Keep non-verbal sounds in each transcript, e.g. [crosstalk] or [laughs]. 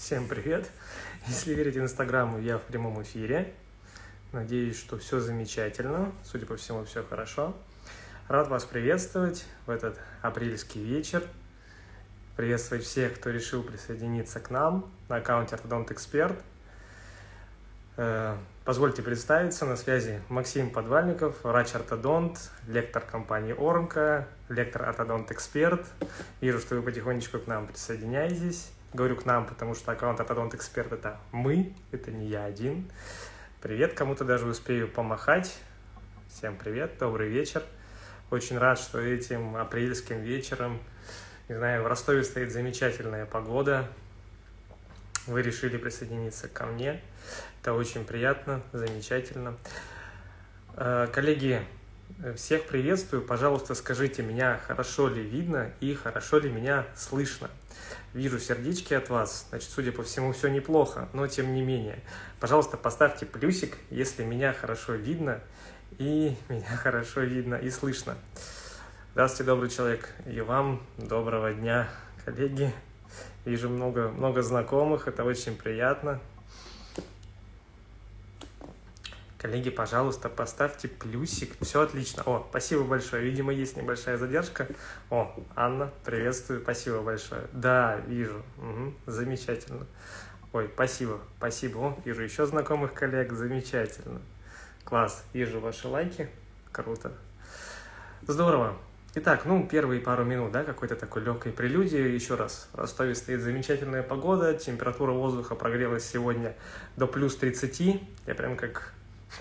Всем привет! Если верить Инстаграму, я в прямом эфире. Надеюсь, что все замечательно. Судя по всему, все хорошо. Рад вас приветствовать в этот апрельский вечер. Приветствовать всех, кто решил присоединиться к нам на аккаунте Ортодонт Эксперт. Э, позвольте представиться, на связи Максим Подвальников, врач-ортодонт, лектор компании Ормка, лектор Ортодонт Эксперт. Вижу, что вы потихонечку к нам присоединяетесь. Говорю к нам, потому что аккаунт Ортодонт Эксперт – это мы, это не я один. Привет, кому-то даже успею помахать. Всем привет, добрый вечер. Очень рад, что этим апрельским вечером, не знаю, в Ростове стоит замечательная погода. Вы решили присоединиться ко мне. Это очень приятно, замечательно. Э, коллеги, всех приветствую. Пожалуйста, скажите, меня хорошо ли видно и хорошо ли меня слышно. Вижу сердечки от вас, значит, судя по всему, все неплохо, но тем не менее. Пожалуйста, поставьте плюсик, если меня хорошо видно и меня [laughs] хорошо видно и слышно. Здравствуйте, добрый человек, и вам доброго дня, коллеги. Вижу много, много знакомых, это очень приятно. Коллеги, пожалуйста, поставьте плюсик. Все отлично. О, спасибо большое. Видимо, есть небольшая задержка. О, Анна, приветствую. Спасибо большое. Да, вижу. Угу, замечательно. Ой, спасибо, спасибо. О, вижу еще знакомых коллег. Замечательно. Класс. Вижу ваши лайки. Круто. Здорово. Итак, ну, первые пару минут, да, какой-то такой легкой прелюдии. Еще раз, в Ростове стоит замечательная погода, температура воздуха прогрелась сегодня до плюс 30. Я прям как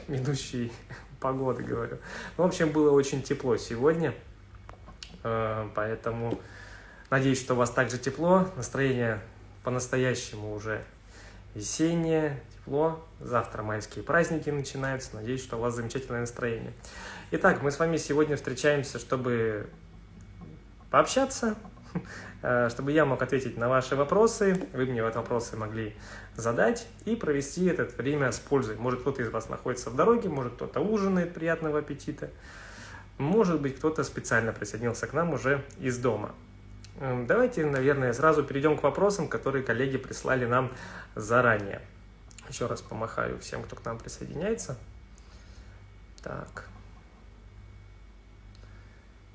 ведущий [laughs] погоды говорю. В общем, было очень тепло сегодня, э, поэтому надеюсь, что у вас также тепло, настроение по-настоящему уже весеннее, тепло. Завтра майские праздники начинаются, надеюсь, что у вас замечательное настроение. Итак, мы с вами сегодня встречаемся, чтобы пообщаться, чтобы я мог ответить на ваши вопросы, вы мне вот вопросы могли задать и провести это время с пользой. Может, кто-то из вас находится в дороге, может, кто-то ужинает, приятного аппетита. Может быть, кто-то специально присоединился к нам уже из дома. Эм, давайте, наверное, сразу перейдем к вопросам, которые коллеги прислали нам заранее. Еще раз помахаю всем, кто к нам присоединяется. Так.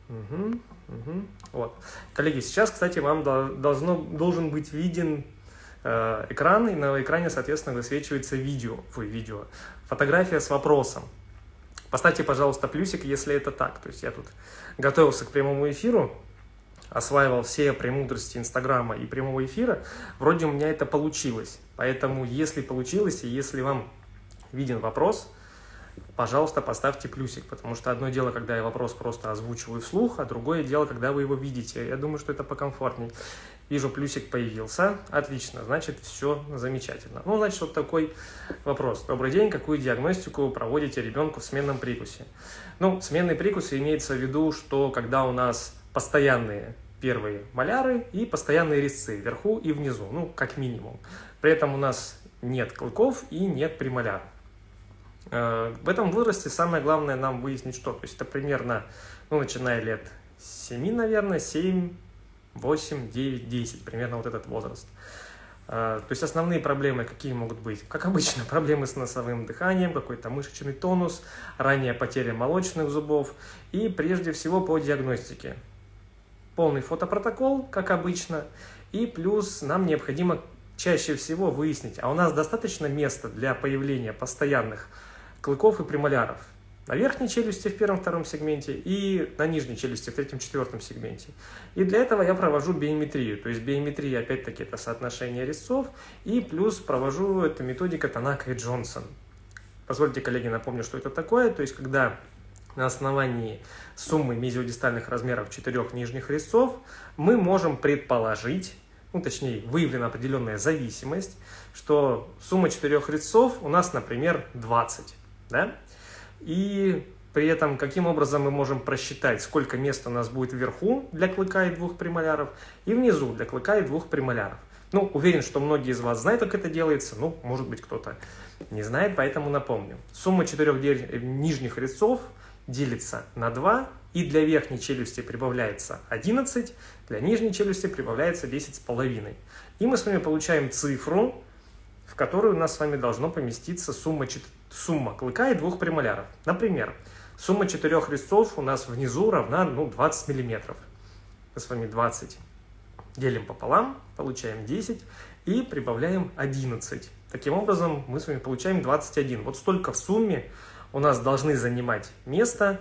Угу. Угу. Вот. Коллеги, сейчас, кстати, вам должно, должен быть виден э, экран, и на экране, соответственно, высвечивается видео, ой, видео, фотография с вопросом. Поставьте, пожалуйста, плюсик, если это так. То есть я тут готовился к прямому эфиру, осваивал все премудрости Инстаграма и прямого эфира, вроде у меня это получилось. Поэтому, если получилось, и если вам виден вопрос, пожалуйста, поставьте плюсик, потому что одно дело, когда я вопрос просто озвучиваю вслух, а другое дело, когда вы его видите. Я думаю, что это покомфортней. Вижу, плюсик появился. Отлично, значит, все замечательно. Ну, значит, вот такой вопрос. Добрый день, какую диагностику проводите ребенку в сменном прикусе? Ну, сменный прикус имеется в виду, что когда у нас постоянные первые маляры и постоянные резцы вверху и внизу, ну, как минимум. При этом у нас нет клыков и нет премоляров. Э, в этом возрасте самое главное нам выяснить что. То есть это примерно, ну, начиная лет 7, наверное, 7, 8, 9, 10, примерно вот этот возраст. Э, то есть основные проблемы какие могут быть? Как обычно, [laughs] проблемы с носовым дыханием, какой-то мышечный тонус, ранняя потеря молочных зубов и прежде всего по диагностике. Полный фотопротокол, как обычно, и плюс нам необходимо чаще всего выяснить, а у нас достаточно места для появления постоянных клыков и премоляров. На верхней челюсти в первом-втором сегменте и на нижней челюсти в третьем-четвертом сегменте. И для этого я провожу биометрию. То есть биометрия, опять-таки, это соотношение резцов. И плюс провожу эту методика Танака и Джонсон. Позвольте, коллеги, напомню, что это такое. То есть, когда на основании суммы мезиодистальных размеров четырех нижних резцов мы можем предположить, ну, точнее, выявлена определенная зависимость, что сумма четырех резцов у нас, например, 20 да? И при этом каким образом мы можем просчитать, сколько места у нас будет вверху для клыка и двух премоляров, и внизу для клыка и двух премоляров. Ну, уверен, что многие из вас знают, как это делается, ну, может быть, кто-то не знает, поэтому напомню. Сумма четырех нижних резцов делится на 2, и для верхней челюсти прибавляется 11, для нижней челюсти прибавляется 10,5. И мы с вами получаем цифру, в которую у нас с вами должно поместиться сумма, сумма клыка и двух премоляров. Например, сумма четырех резцов у нас внизу равна ну, 20 миллиметров. Мы с вами 20 делим пополам, получаем 10 и прибавляем 11. Таким образом, мы с вами получаем 21. Вот столько в сумме у нас должны занимать место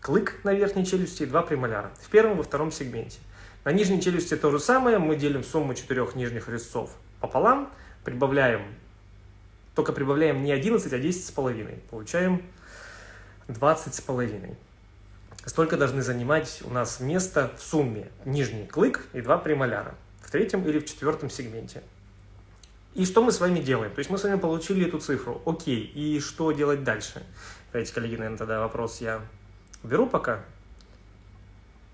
клык на верхней челюсти и два премоляра в первом и во втором сегменте. На нижней челюсти то же самое, мы делим сумму четырех нижних резцов пополам, прибавляем, только прибавляем не 11, а 10 с половиной. Получаем 20 с половиной. Столько должны занимать у нас место в сумме нижний клык и два премоляра в третьем или в четвертом сегменте. И что мы с вами делаем? То есть мы с вами получили эту цифру. Окей, и что делать дальше? Давайте, коллеги, наверное, тогда вопрос я уберу пока.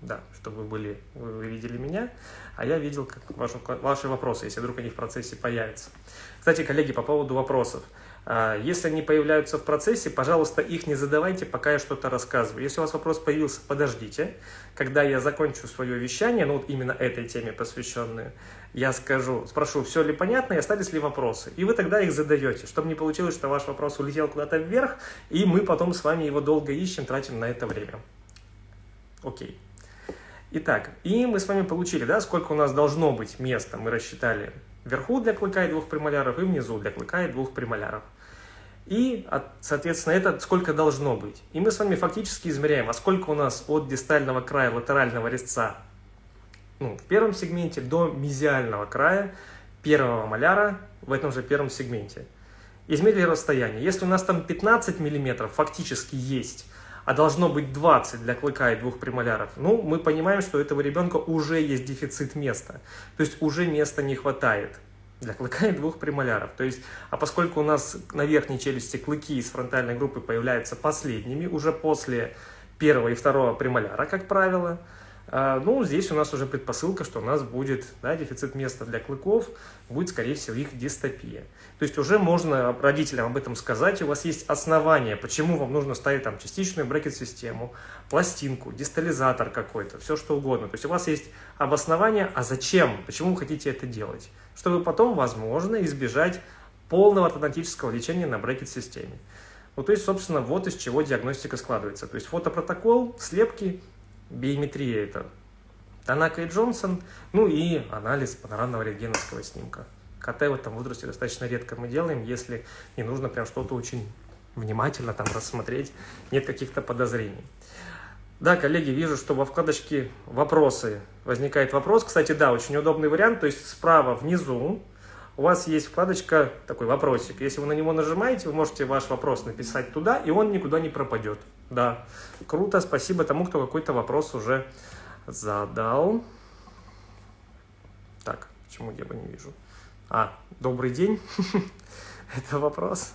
Да, чтобы вы были, вы видели меня, а я видел как ваши, ваши вопросы, если вдруг они в процессе появятся. Кстати, коллеги, по поводу вопросов. А, если они появляются в процессе, пожалуйста, их не задавайте, пока я что-то рассказываю. Если у вас вопрос появился, подождите. Когда я закончу свое вещание, ну вот именно этой теме посвященную, я скажу, спрошу, все ли понятно и остались ли вопросы. И вы тогда их задаете, чтобы не получилось, что ваш вопрос улетел куда-то вверх, и мы потом с вами его долго ищем, тратим на это время. Окей. Итак, и мы с вами получили, да, сколько у нас должно быть места. Мы рассчитали вверху для клыка и двух премоляров, и внизу для клыка и двух премоляров. И, соответственно, это сколько должно быть. И мы с вами фактически измеряем, а сколько у нас от дистального края латерального резца ну, в первом сегменте до мезиального края первого маляра в этом же первом сегменте. Измерили расстояние. Если у нас там 15 мм фактически есть, а должно быть 20 для клыка и двух премоляров, ну, мы понимаем, что у этого ребенка уже есть дефицит места. То есть уже места не хватает для клыка и двух премоляров. То есть, а поскольку у нас на верхней челюсти клыки из фронтальной группы появляются последними, уже после первого и второго премоляра, как правило, а, ну, здесь у нас уже предпосылка, что у нас будет да, дефицит места для клыков, будет, скорее всего, их дистопия. То есть уже можно родителям об этом сказать, у вас есть основания, почему вам нужно ставить там частичную брекет-систему, пластинку, дистализатор какой-то, все что угодно. То есть у вас есть обоснование, а зачем, почему вы хотите это делать, чтобы потом, возможно, избежать полного ортодонтического лечения на брекет-системе. Ну, то есть, собственно, вот из чего диагностика складывается. То есть фотопротокол, слепки, биометрия это Танака и Джонсон, ну и анализ панорамного рентгеновского снимка. КТ в этом возрасте достаточно редко мы делаем, если не нужно прям что-то очень внимательно там рассмотреть, нет каких-то подозрений. Да, коллеги, вижу, что во вкладочке «Вопросы» возникает вопрос. Кстати, да, очень удобный вариант, то есть справа внизу у вас есть вкладочка, такой вопросик. Если вы на него нажимаете, вы можете ваш вопрос написать туда, и он никуда не пропадет. Да, круто, спасибо тому, кто какой-то вопрос уже задал. Так, почему я бы не вижу? А, добрый день. [laughs] Это вопрос.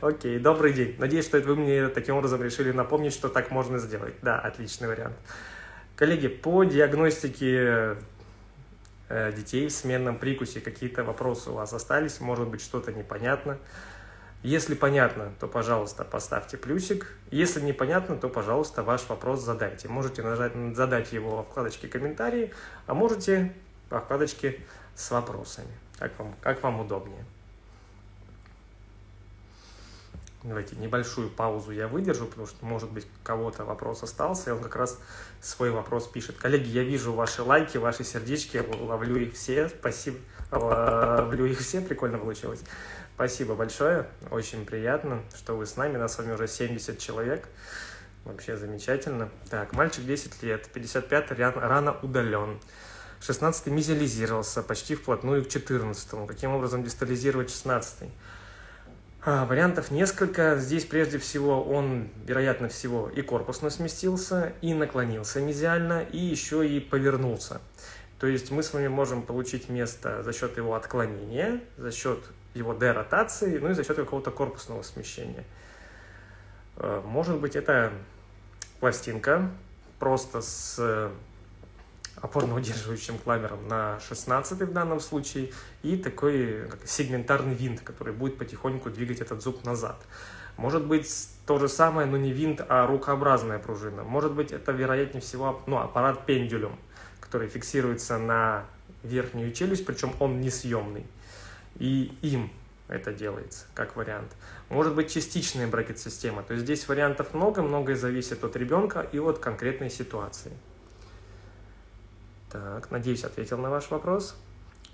Окей, добрый день. Надеюсь, что это вы мне таким образом решили напомнить, что так можно сделать. Да, отличный вариант. Коллеги, по диагностике Э, детей в сменном прикусе, какие-то вопросы у вас остались, может быть что-то непонятно. Если понятно, то, пожалуйста, поставьте плюсик. Если непонятно, то, пожалуйста, ваш вопрос задайте. Можете нажать, задать его во вкладочке «Комментарии», а можете во вкладочке «С вопросами», как вам, как вам удобнее. Давайте небольшую паузу я выдержу, потому что, может быть, кого-то вопрос остался, и он как раз свой вопрос пишет. Коллеги, я вижу ваши лайки, ваши сердечки, ловлю их все, спасибо. Ловлю их все, прикольно получилось. Спасибо большое, очень приятно, что вы с нами, нас с вами уже 70 человек. Вообще замечательно. Так, мальчик 10 лет, 55 рано удален. 16 мизиализировался почти вплотную к 14 Каким образом дистализировать 16 -й? А, вариантов несколько. Здесь прежде всего он, вероятно всего, и корпусно сместился, и наклонился мезиально, и еще и повернулся. То есть мы с вами можем получить место за счет его отклонения, за счет его деротации, ну и за счет какого-то корпусного смещения. А, может быть, это пластинка просто с опорно-удерживающим кламером на 16 в данном случае и такой как, сегментарный винт, который будет потихоньку двигать этот зуб назад. Может быть то же самое, но не винт, а рукообразная пружина. Может быть это вероятнее всего ну, аппарат пендулем, который фиксируется на верхнюю челюсть, причем он несъемный. И им это делается, как вариант. Может быть частичная брекет-система, то есть здесь вариантов много, многое зависит от ребенка и от конкретной ситуации. Так, надеюсь, ответил на ваш вопрос.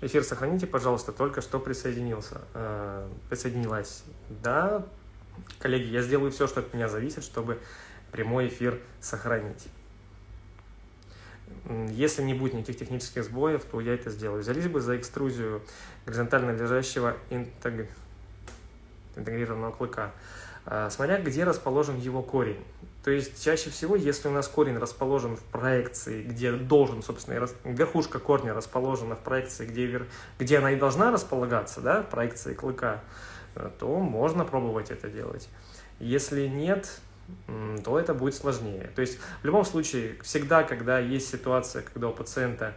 Эфир сохраните, пожалуйста, только что присоединился. Э, присоединилась. Да, коллеги, я сделаю все, что от меня зависит, чтобы прямой эфир сохранить. Если не будет никаких технических сбоев, то я это сделаю. Взялись бы за экструзию горизонтально лежащего интегрированного клыка. Э, смотря где расположен его корень. То есть чаще всего, если у нас корень расположен в проекции, где должен, собственно, верхушка корня расположена в проекции, где, где она и должна располагаться, да, в проекции клыка, э, то можно пробовать это делать. Если нет, то это будет сложнее. То есть в любом случае, всегда, когда есть ситуация, когда у пациента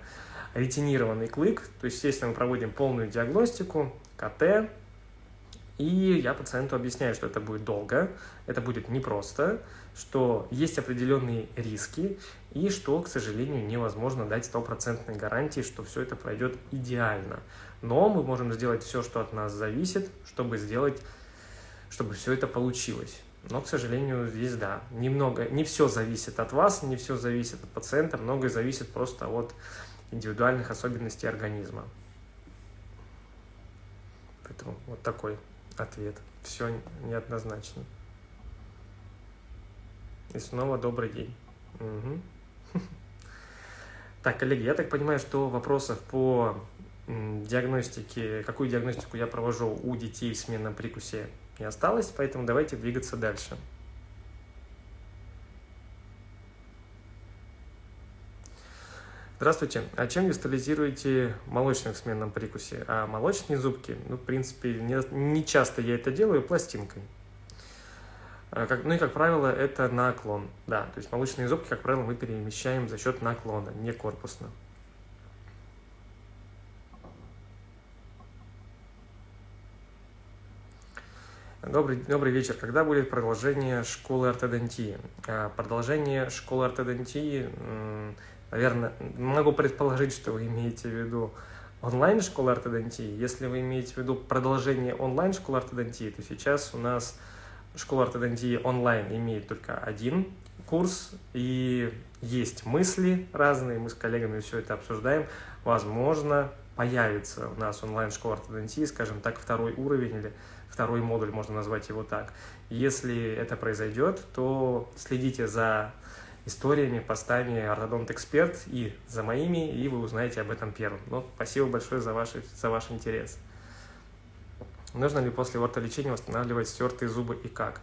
ретинированный клык, то есть, естественно, мы проводим полную диагностику, КТ, и я пациенту объясняю, что это будет долго, это будет непросто, что есть определенные риски, и что, к сожалению, невозможно дать стопроцентной гарантии, что все это пройдет идеально. Но мы можем сделать все, что от нас зависит, чтобы сделать, чтобы все это получилось. Но, к сожалению, здесь, да, немного, не все зависит от вас, не все зависит от пациента, многое зависит просто от индивидуальных особенностей организма. Поэтому вот такой ответ. Все неоднозначно. И снова добрый день. Угу. [laughs] Так, коллеги, я так понимаю, что вопросов по диагностике, какую диагностику я провожу у детей в сменном прикусе не осталось, поэтому давайте двигаться дальше. Здравствуйте. А чем вистализируете молочных в сменном прикусе? А молочные зубки, ну, в принципе, не, не часто я это делаю пластинкой. А как, ну и, как правило, это наклон. Да, то есть молочные зубки, как правило, мы перемещаем за счет наклона, не корпусно. Добрый, добрый вечер. Когда будет продолжение школы ортодонтии? А, продолжение школы ортодонтии Наверное, могу предположить, что вы имеете в виду онлайн-школу ортодонтии. Если вы имеете в виду продолжение онлайн-школы ортодонтии, то сейчас у нас школа ортодонтии онлайн имеет только один курс, и есть мысли разные, мы с коллегами все это обсуждаем. Возможно, появится у нас онлайн-школа ортодонтии, скажем так, второй уровень или второй модуль, можно назвать его так. Если это произойдет, то следите за историями, постами Ортодонт Эксперт и за моими, и вы узнаете об этом первым. Ну, спасибо большое за ваш, за ваш интерес. Нужно ли после ортолечения восстанавливать стертые зубы и как?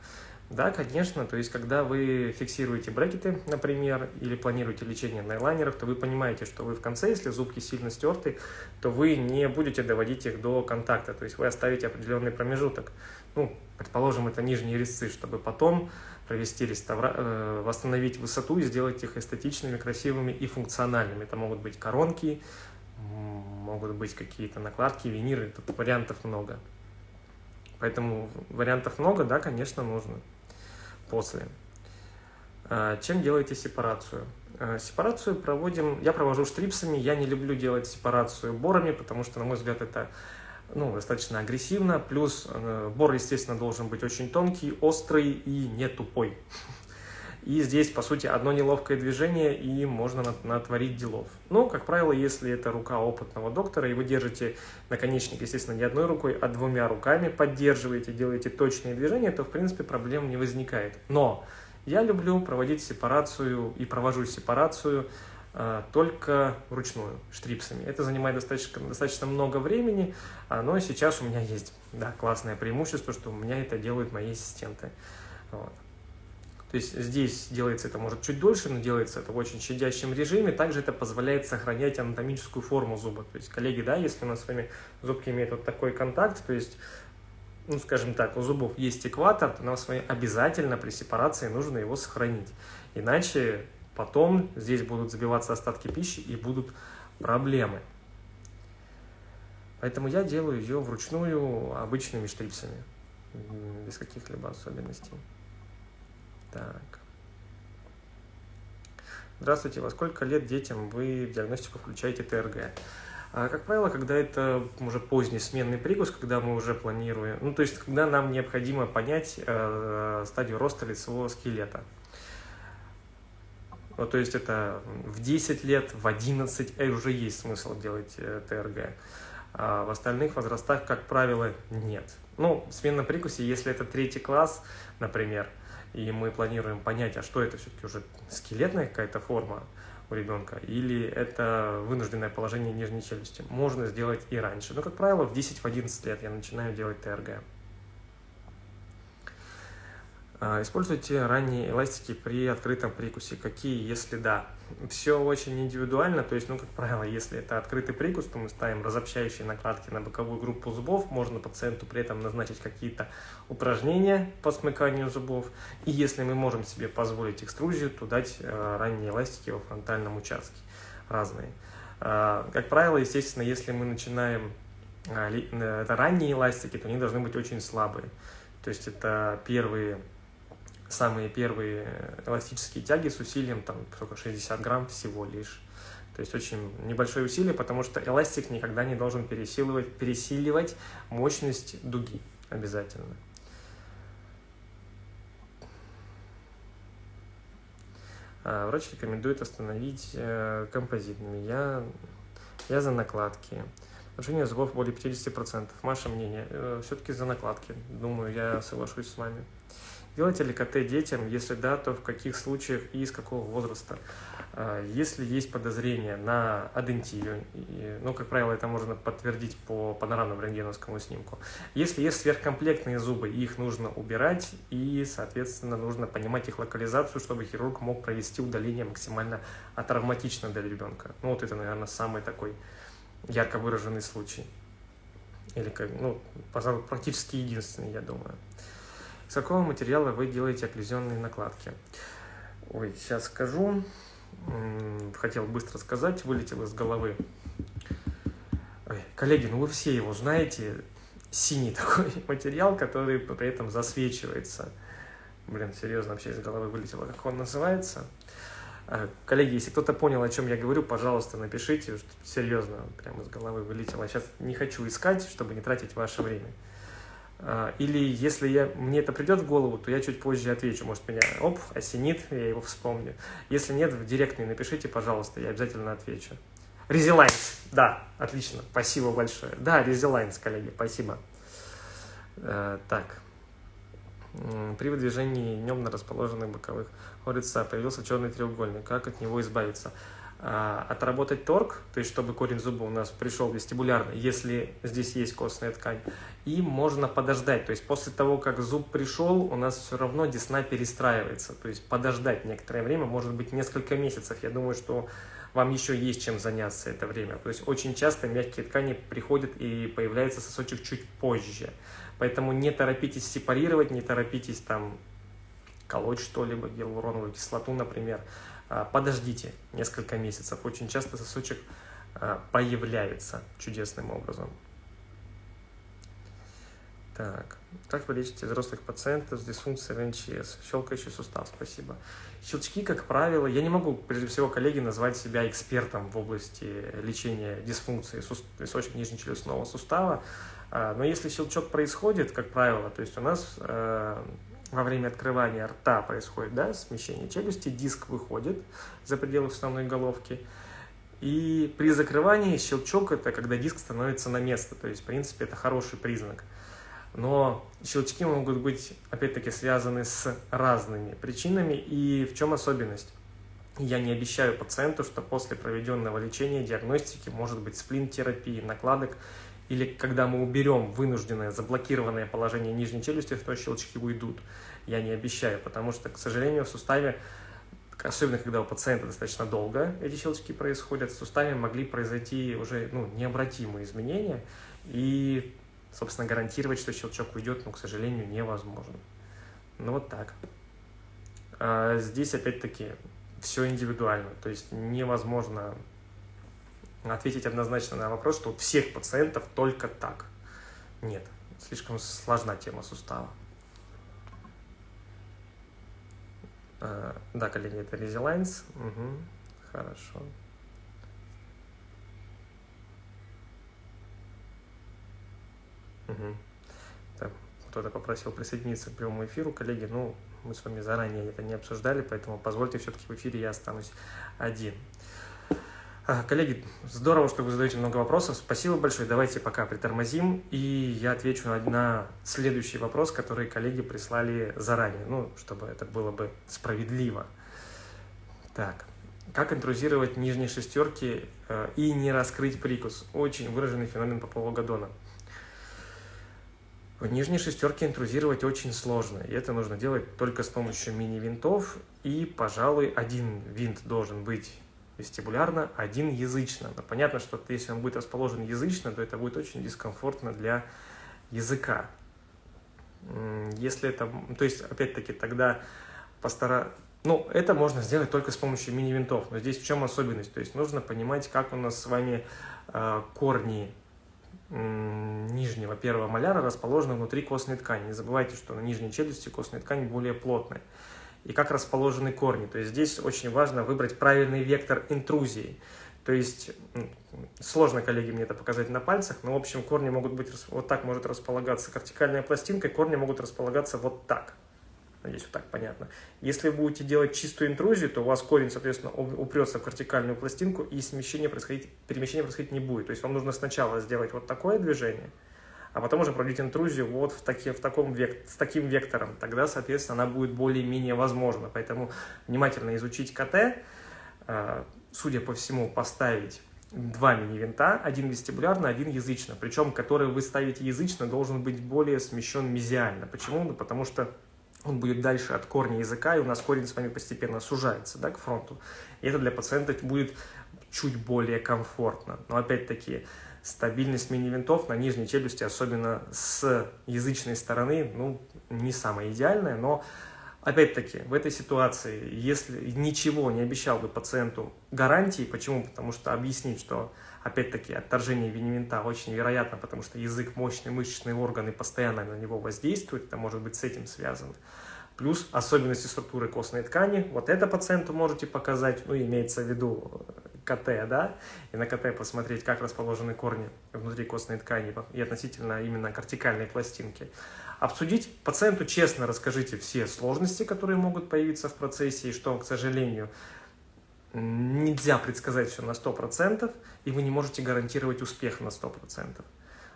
Да, конечно, то есть когда вы фиксируете брекеты, например, или планируете лечение на элайнерах, то вы понимаете, что вы в конце, если зубки сильно стерты, то вы не будете доводить их до контакта, то есть вы оставите определенный промежуток. Ну, предположим, это нижние резцы, чтобы потом провести реставра... Э, восстановить высоту и сделать их эстетичными, красивыми и функциональными. Это могут быть коронки, могут быть какие-то накладки, виниры, тут вариантов много. Поэтому вариантов много, да, конечно, нужно после. А, чем делаете сепарацию? А, сепарацию проводим, я провожу штрипсами, я не люблю делать сепарацию борами, потому что, на мой взгляд, это ну, достаточно агрессивно, плюс э, бор, естественно, должен быть очень тонкий, острый и не тупой. И здесь, по сути, одно неловкое движение, и можно натворить делов. Но, как правило, если это рука опытного доктора, и вы держите наконечник, естественно, не одной рукой, а двумя руками, поддерживаете, делаете точные движения, то, в принципе, проблем не возникает. Но я люблю проводить сепарацию и провожу сепарацию Э, только вручную, штрипсами. Это занимает достаточно, достаточно много времени, но сейчас у меня есть да, классное преимущество, что у меня это делают мои ассистенты. Вот. То есть здесь делается это может чуть дольше, но делается это в очень щадящем режиме. Также это позволяет сохранять анатомическую форму зуба. То есть, коллеги, да, если у нас с вами зубки имеют вот такой контакт, то есть, ну, скажем так, у зубов есть экватор, то нам с вами обязательно при сепарации нужно его сохранить. Иначе Потом здесь будут забиваться остатки пищи и будут проблемы. Поэтому я делаю ее вручную обычными штрипсами, без каких-либо особенностей. Так. Здравствуйте, во сколько лет детям вы в диагностику включаете ТРГ? А, как правило, когда это уже поздний сменный прикус, когда мы уже планируем, ну, то есть, когда нам необходимо понять э, стадию роста лицевого скелета. Ну, то есть, это в 10 лет, в 11 э, уже есть смысл делать э, ТРГ. А в остальных возрастах, как правило, нет. Ну, смена прикусе, если это третий класс, например, и мы планируем понять, а что это все-таки уже скелетная какая-то форма, у ребенка, или это вынужденное положение нижней челюсти. Можно сделать и раньше. Но, как правило, в 10-11 лет я начинаю делать ТРГ. А, используйте ранние эластики при открытом прикусе. Какие, если да? Все очень индивидуально, то есть, ну, как правило, если это открытый прикус, то мы ставим разобщающие накладки на боковую группу зубов, можно пациенту при этом назначить какие-то упражнения по смыканию зубов, и если мы можем себе позволить экструзию, то дать э, ранние эластики во фронтальном участке, разные. Э, как правило, естественно, если мы начинаем э, это ранние эластики, то они должны быть очень слабые, то есть это первые самые первые эластические тяги с усилием там только 60 грамм всего лишь. То есть очень небольшое усилие, потому что эластик никогда не должен пересиливать, пересиливать мощность дуги обязательно. А, врач рекомендует остановить э, композитными. Я, я за накладки. Нарушение зубов более 50%. Ваше мнение? Э, Все-таки за накладки. Думаю, я соглашусь с вами. Делаете ли КТ детям? Если да, то в каких случаях и с какого возраста? А, если есть подозрение на адентию, ну, как правило, это можно подтвердить по панорамному рентгеновскому снимку. Если есть сверхкомплектные зубы, их нужно убирать, и, соответственно, нужно понимать их локализацию, чтобы хирург мог провести удаление максимально атравматично для ребенка. Ну, вот это, наверное, самый такой ярко выраженный случай. Или, ну, практически единственный, я думаю. Из какого материала вы делаете окклюзионные накладки? Ой, сейчас скажу. Хотел быстро сказать, вылетел из головы. Ой, коллеги, ну вы все его знаете. Синий [laughs] такой материал, который при этом засвечивается. Блин, серьезно, вообще из головы вылетело. Как он называется? А, коллеги, если кто-то понял, о чем я говорю, пожалуйста, напишите, что серьезно, прямо из головы вылетело. Сейчас не хочу искать, чтобы не тратить ваше время. А, или если я, мне это придет в голову, то я чуть позже отвечу. Может, меня оп, осенит, я его вспомню. Если нет, в директ мне напишите, пожалуйста, я обязательно отвечу. Резилайнс, да, отлично, спасибо большое. Да, Резилайнс, коллеги, спасибо. Э, так. При выдвижении днем на расположенных боковых хорица появился черный треугольник. Как от него избавиться? А, отработать торг, то есть чтобы корень зуба у нас пришел вестибулярно, если здесь есть костная ткань, и можно подождать, то есть после того, как зуб пришел, у нас все равно десна перестраивается, то есть подождать некоторое время, может быть несколько месяцев, я думаю, что вам еще есть чем заняться это время, то есть очень часто мягкие ткани приходят и появляется сосочек чуть позже, поэтому не торопитесь сепарировать, не торопитесь там колоть что-либо, гиалуроновую кислоту, например, подождите несколько месяцев. Очень часто сосочек а, появляется чудесным образом. Так, как вы лечите взрослых пациентов с дисфункцией ВНЧС? Щелкающий сустав, спасибо. Щелчки, как правило, я не могу, прежде всего, коллеги, назвать себя экспертом в области лечения дисфункции височно-нижнечелюстного сустава, а, но если щелчок происходит, как правило, то есть у нас во время открывания рта происходит да, смещение челюсти, диск выходит за пределы основной головки. И при закрывании щелчок – это когда диск становится на место. То есть, в принципе, это хороший признак. Но щелчки могут быть, опять-таки, связаны с разными причинами. И в чем особенность? Я не обещаю пациенту, что после проведенного лечения, диагностики, может быть сплин-терапии, накладок, или когда мы уберем вынужденное заблокированное положение нижней челюсти, то щелчки уйдут. Я не обещаю, потому что, к сожалению, в суставе, особенно когда у пациента достаточно долго эти щелчки происходят, в суставе могли произойти уже ну, необратимые изменения, и, собственно, гарантировать, что щелчок уйдет, ну, к сожалению, невозможно. Ну, вот так. А здесь, опять-таки, все индивидуально, то есть невозможно ответить однозначно на вопрос, что у всех пациентов только так. Нет, слишком сложна тема сустава. А, да, коллеги, это Lines. Угу, хорошо. Угу. Кто-то попросил присоединиться к прямому эфиру, коллеги, ну, мы с вами заранее это не обсуждали, поэтому позвольте все-таки в эфире я останусь один. А, коллеги, здорово, что вы задаете много вопросов. Спасибо большое. Давайте пока притормозим, и я отвечу на, следующий вопрос, который коллеги прислали заранее, ну, чтобы это было бы справедливо. Так, как интрузировать нижние шестерки э, и не раскрыть прикус? Очень выраженный феномен по полугадона. В нижние шестерки интрузировать очень сложно, и это нужно делать только с помощью мини-винтов, и, пожалуй, один винт должен быть вестибулярно, один язычно. Но понятно, что если он будет расположен язычно, то это будет очень дискомфортно для языка. Если это, то есть, опять-таки, тогда постара... Ну, это можно сделать только с помощью мини-винтов, но здесь в чем особенность? То есть нужно понимать, как у нас с вами э, корни нижнего первого маляра расположены внутри костной ткани. Не забывайте, что на нижней челюсти костная ткань более плотная и как расположены корни. То есть здесь очень важно выбрать правильный вектор интрузии. То есть, сложно, коллеги, мне это показать на пальцах, но, в общем, корни могут быть, вот так может располагаться кортикальная пластинка, корни могут располагаться вот так. Надеюсь, вот так понятно. Если вы будете делать чистую интрузию, то у вас корень, соответственно, упрется в кортикальную пластинку, и смещение происходить, перемещение происходить не будет. То есть вам нужно сначала сделать вот такое движение – а потом уже проводить интрузию вот в, таки, в таком век, с таким вектором. Тогда, соответственно, она будет более-менее возможна. Поэтому внимательно изучить КТ, э, судя по всему, поставить два мини-винта, один вестибулярно, один язычно. Причем, который вы ставите язычно, должен быть более смещен мезиально. Почему? Ну, потому что он будет дальше от корня языка, и у нас корень с вами постепенно сужается да, к фронту. И это для пациента будет чуть более комфортно. Но опять-таки, стабильность мини-винтов на нижней челюсти, особенно с язычной стороны, ну, не самая идеальная, но Опять-таки, в этой ситуации, если ничего не обещал бы пациенту гарантии, почему? Потому что объяснить, что, опять-таки, отторжение винивинта очень вероятно, потому что язык мощный, мышечные органы постоянно на него воздействуют, это может быть с этим связано. Плюс особенности структуры костной ткани, вот это пациенту можете показать, ну, имеется в виду КТ, да, и на КТ посмотреть, как расположены корни внутри костной ткани и относительно именно кортикальной пластинки. Обсудить пациенту честно расскажите все сложности, которые могут появиться в процессе, и что, к сожалению, нельзя предсказать все на 100%, и вы не можете гарантировать успех на 100%.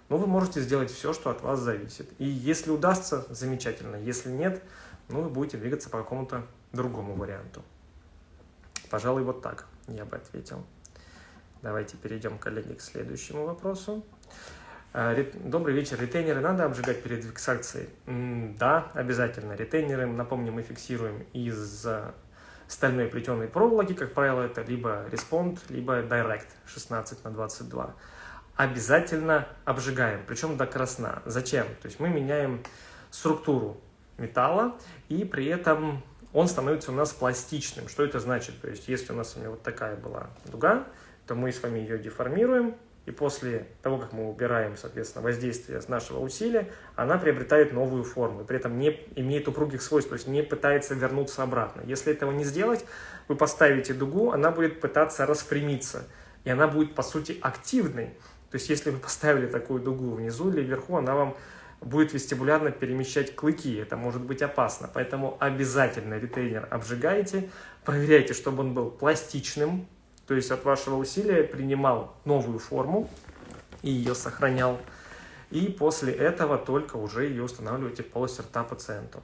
Но вы можете сделать все, что от вас зависит. И если удастся, замечательно. Если нет, ну, вы будете двигаться по какому-то другому варианту. Пожалуй, вот так я бы ответил. Давайте перейдем, коллеги, к следующему вопросу. А, добрый вечер. Ретейнеры надо обжигать перед фиксацией? Да, обязательно. Ретейнеры, напомню, мы фиксируем из стальной плетеной проволоки, как правило, это либо Respond, либо Direct 16 на 22. Обязательно обжигаем, причем до красна. Зачем? То есть мы меняем структуру металла и при этом он становится у нас пластичным. Что это значит? То есть, если у нас у него вот такая была дуга, то мы с вами ее деформируем, и после того, как мы убираем, соответственно, воздействие с нашего усилия, она приобретает новую форму, и при этом не имеет упругих свойств, то есть не пытается вернуться обратно. Если этого не сделать, вы поставите дугу, она будет пытаться распрямиться, и она будет, по сути, активной. То есть, если вы поставили такую дугу внизу или вверху, она вам будет вестибулярно перемещать клыки. Это может быть опасно. Поэтому обязательно ретейнер обжигайте. Проверяйте, чтобы он был пластичным. То есть от вашего усилия принимал новую форму и ее сохранял. И после этого только уже ее устанавливаете в полость рта пациенту.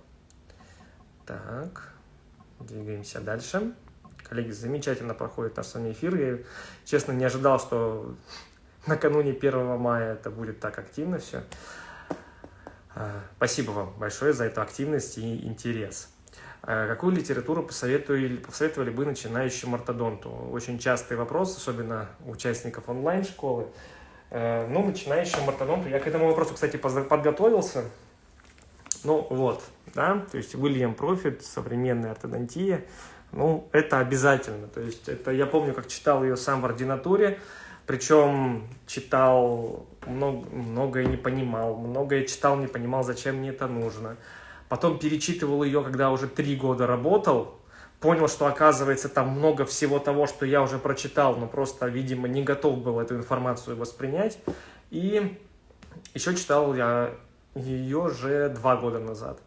Так, двигаемся дальше. Коллеги, замечательно проходит наш с вами эфир. Я, честно, не ожидал, что накануне 1 мая это будет так активно все. А, спасибо вам большое за эту активность и интерес. А, какую литературу посоветовали, посоветовали бы начинающему ортодонту? Очень частый вопрос, особенно участников онлайн-школы. А, ну, начинающему ортодонту, я к этому вопросу, кстати, подготовился. Ну, вот, да, то есть Уильям Профит, современная ортодонтия, ну, это обязательно. То есть это, я помню, как читал ее сам в ординатуре, причем читал, много, многое не понимал, многое читал, не понимал, зачем мне это нужно. Потом перечитывал ее, когда уже три года работал, понял, что оказывается там много всего того, что я уже прочитал, но просто, видимо, не готов был эту информацию воспринять. И Еще читал я ее же два года назад.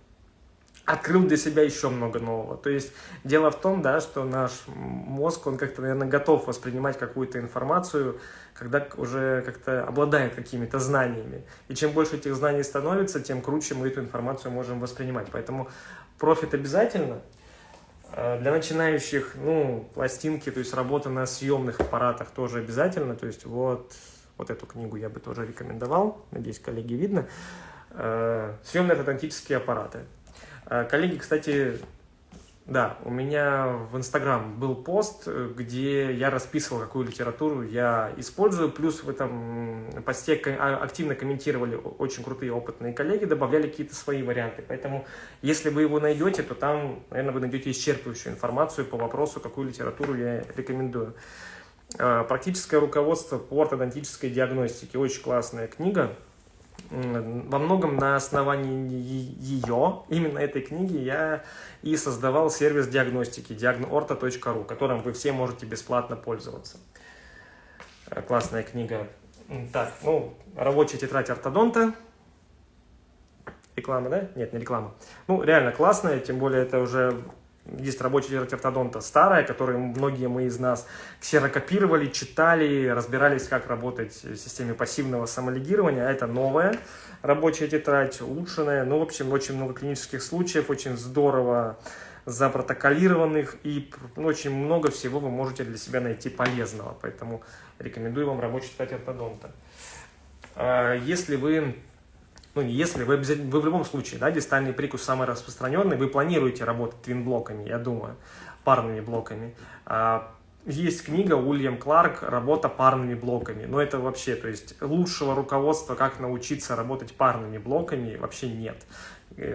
Открыл для себя еще много нового. То есть дело в том, да, что наш мозг, он как-то, наверное, готов воспринимать какую-то информацию, когда уже как-то обладает какими-то знаниями. И чем больше этих знаний становится, тем круче мы эту информацию можем воспринимать. Поэтому профит обязательно. А для начинающих, ну, пластинки, то есть работа на съемных аппаратах тоже обязательно. То есть вот, вот эту книгу я бы тоже рекомендовал. Надеюсь, коллеги видно. Э, Съемные фотографические аппараты. Э, коллеги, кстати, да, у меня в Инстаграм был пост, где я расписывал, какую литературу я использую, плюс в этом посте а, активно комментировали очень крутые опытные коллеги, добавляли какие-то свои варианты. Поэтому, если вы его найдете, то там, наверное, вы найдете исчерпывающую информацию по вопросу, какую литературу я рекомендую. Э, Практическое руководство по ортодонтической диагностике. Очень классная книга во многом на основании ее, именно этой книги, я и создавал сервис диагностики diagnorto.ru, которым вы все можете бесплатно пользоваться. Э, классная книга. Так, ну, рабочая тетрадь ортодонта. Реклама, да? Нет, не реклама. Ну, реально классная, тем более это уже есть рабочая тетрадь ортодонта старая, которую многие мы из нас ксерокопировали, читали, разбирались, как работать в системе пассивного самолигирования. А это новая рабочая тетрадь, улучшенная. Ну, в общем, очень много клинических случаев, очень здорово запротоколированных, и ну, очень много всего вы можете для себя найти полезного. Поэтому рекомендую вам рабочую тетрадь ортодонта. А если вы ну, если вы, вы в любом случае, да, дистальный прикус самый распространенный, вы планируете работать твин-блоками, я думаю, парными блоками. А, есть книга Уильям Кларк «Работа парными блоками». Но это вообще, то есть лучшего руководства, как научиться работать парными блоками, вообще нет.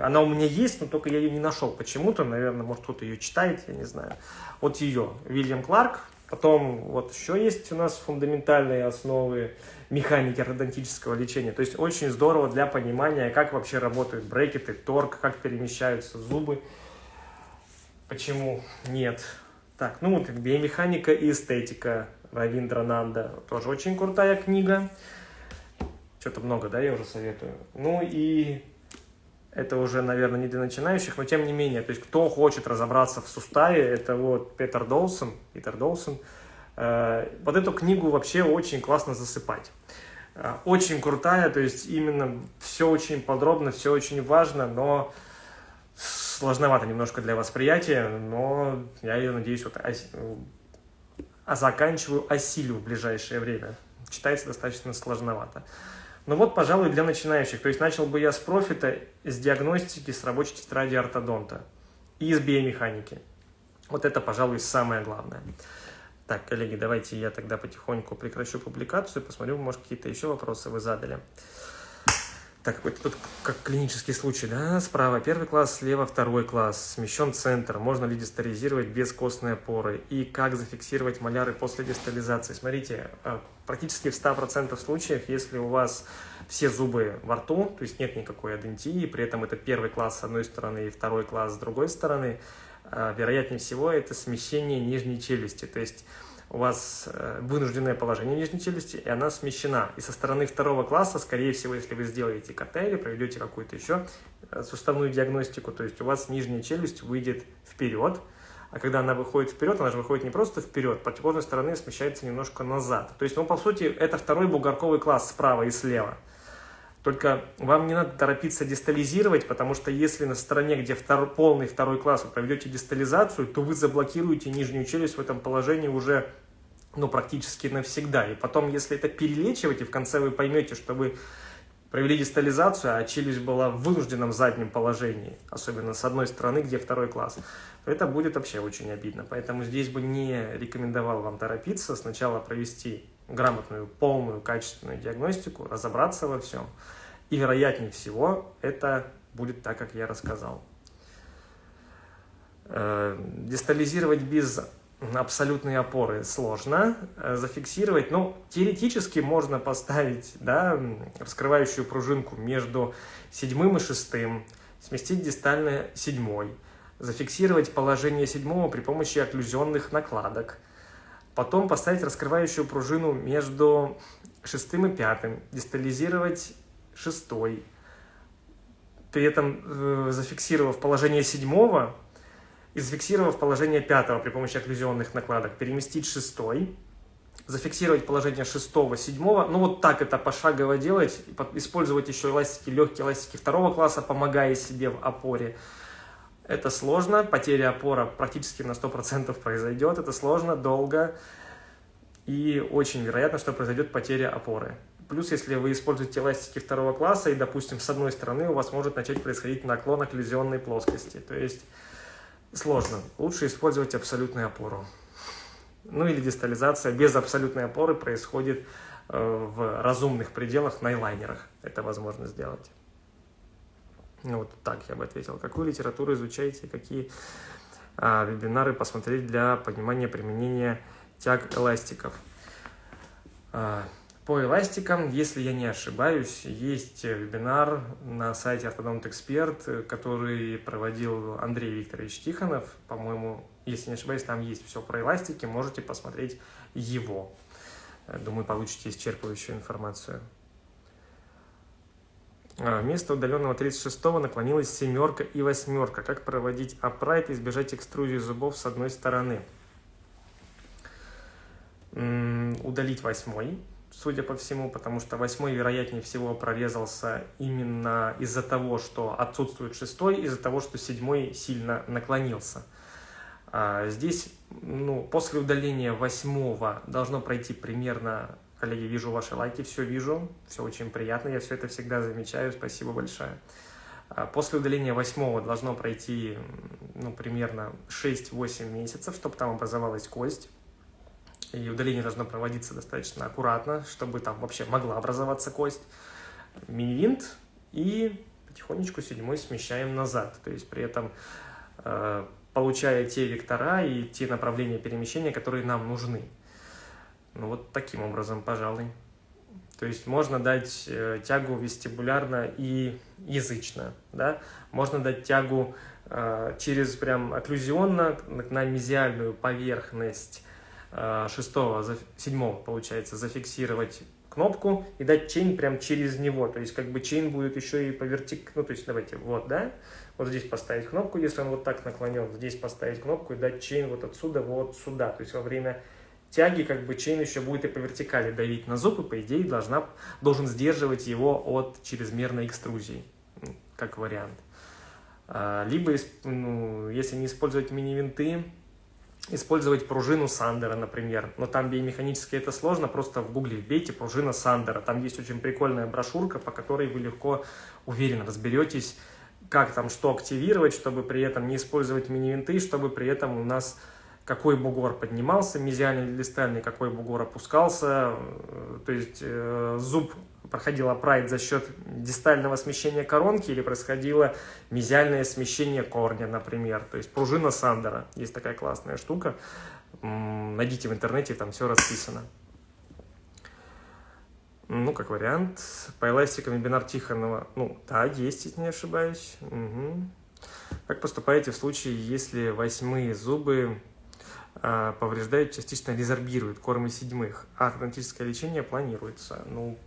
Она у меня есть, но только я ее не нашел почему-то. Наверное, может кто-то ее читает, я не знаю. Вот ее, Уильям Кларк. Потом вот еще есть у нас фундаментальные основы механики ортодонтического лечения. То есть очень здорово для понимания, как вообще работают брекеты, торг, как перемещаются зубы. Почему нет? Так, ну вот биомеханика и эстетика Равиндра Нанда. Тоже очень крутая книга. Что-то много, да, я уже советую. Ну и это уже, наверное, не для начинающих, но тем не менее, то есть кто хочет разобраться в суставе, это вот Петер Долсон, Питер Долсон, вот эту книгу вообще очень классно засыпать. Э, очень крутая, то есть именно все очень подробно, все очень важно, но сложновато немножко для восприятия, но я ее, надеюсь, вот а заканчиваю, осилю в ближайшее время. Читается достаточно сложновато. Ну вот, пожалуй, для начинающих. То есть начал бы я с профита, с диагностики, с рабочей тетради ортодонта и с биомеханики. Вот это, пожалуй, самое главное. Так, коллеги, давайте я тогда потихоньку прекращу публикацию, посмотрю, может, какие-то еще вопросы вы задали. Так, вот тут как клинический случай, да, справа первый класс, слева второй класс, смещен центр, можно ли дистализировать без костной опоры и как зафиксировать маляры после дистализации. Смотрите, а, практически в 100% случаев, если у вас все зубы во рту, то есть нет никакой адентии, при этом это первый класс с одной стороны и второй класс с другой стороны, вероятнее всего, это смещение нижней челюсти. То есть у вас э, вынужденное положение нижней челюсти, и она смещена. И со стороны второго класса, скорее всего, если вы сделаете КТ или проведете какую-то еще э, суставную диагностику, то есть у вас нижняя челюсть выйдет вперед, а когда она выходит вперед, она же выходит не просто вперед, по противоположной стороны смещается немножко назад. То есть, ну, по сути, это второй бугорковый класс справа и слева. Только вам не надо торопиться дистализировать, потому что если на стороне, где втор, полный второй класс, вы проведете дистализацию, то вы заблокируете нижнюю челюсть в этом положении уже ну, практически навсегда. И потом, если это перелечивать, и в конце вы поймете, что вы провели дистализацию, а челюсть была в вынужденном заднем положении, особенно с одной стороны, где второй класс, то это будет вообще очень обидно. Поэтому здесь бы не рекомендовал вам торопиться, сначала провести грамотную, полную, качественную диагностику, разобраться во всем. И вероятнее всего это будет так, как я рассказал. Э, дистализировать без абсолютной опоры сложно э, зафиксировать. Ну, теоретически можно поставить да, раскрывающую пружинку между седьмым и шестым, сместить дистально седьмой, зафиксировать положение седьмого при помощи окклюзионных накладок – Потом поставить раскрывающую пружину между шестым и пятым, дистализировать шестой, при этом э, зафиксировав положение седьмого и зафиксировав положение пятого при помощи окклюзионных накладок, переместить шестой, зафиксировать положение шестого, седьмого. Ну вот так это пошагово делать. Использовать еще эластики, легкие эластики второго класса, помогая себе в опоре. Это сложно, потеря опора практически на 100% произойдет. Это сложно, долго и очень вероятно, что произойдет потеря опоры. Плюс, если вы используете эластики второго класса, и, допустим, с одной стороны у вас может начать происходить наклон окклюзионной плоскости. То есть сложно. Лучше использовать абсолютную опору. Ну или дистализация без абсолютной опоры происходит э, в разумных пределах на лайнерах. Это возможно сделать. Ну вот так я бы ответил. Какую литературу изучаете, какие а, вебинары посмотреть для понимания применения тяг эластиков? А, по эластикам, если я не ошибаюсь, есть вебинар на сайте Orthodont Expert, который проводил Андрей Викторович Тихонов. По-моему, если не ошибаюсь, там есть все про эластики, можете посмотреть его. Думаю, получите исчерпывающую информацию. А, вместо удаленного 36-го наклонилась семерка и восьмерка. Как проводить апрайт и избежать экструзии зубов с одной стороны? Удалить восьмой судя по всему, потому что восьмой, вероятнее всего, прорезался именно из-за того, что отсутствует шестой, из-за того, что седьмой сильно наклонился. А здесь, ну, после удаления восьмого должно пройти примерно, коллеги, вижу ваши лайки, все вижу, все очень приятно, я все это всегда замечаю, спасибо большое. А после удаления восьмого должно пройти, ну, примерно 6-8 месяцев, чтобы там образовалась кость и удаление должно проводиться достаточно аккуратно, чтобы там вообще могла образоваться кость. Мини-винт и потихонечку седьмой смещаем назад. То есть при этом э, получая те вектора и те направления перемещения, которые нам нужны. Ну вот таким образом, пожалуй. То есть можно дать э, тягу вестибулярно и язычно, да? Можно дать тягу э, через прям окклюзионно на мезиальную поверхность Э, шестого, седьмого, получается, зафиксировать кнопку и дать чейн прям через него. То есть как бы чейн будет еще и по вертик... Ну, то есть давайте, вот, да? Вот здесь поставить кнопку, если он вот так наклонен, здесь поставить кнопку и дать чейн вот отсюда вот сюда. То есть во время тяги как бы чейн еще будет и по вертикали давить на зуб, и по идее должна, должен сдерживать его от чрезмерной экструзии, как вариант. А, либо, ну, если не использовать мини-винты, использовать пружину Сандера, например. Но там биомеханически это сложно, просто в гугле вбейте пружина Сандера. Там есть очень прикольная брошюрка, по которой вы легко, уверенно разберетесь, как там что активировать, чтобы при этом не использовать мини-винты, чтобы при этом у нас какой бугор поднимался, мезиальный или дистальный, какой бугор опускался, э, то есть э, зуб проходил апрайт за счет дистального смещения коронки или происходило мезиальное смещение корня, например. То есть пружина Сандера, есть такая классная штука, найдите в интернете, там все расписано. Ну, как вариант, по эластикам вебинар Тихонова, ну, да, есть, если не ошибаюсь. Угу. Как поступаете в случае, если восьмые зубы а, повреждают, частично резорбируют кормы седьмых, а ортодонтическое лечение планируется? Ну,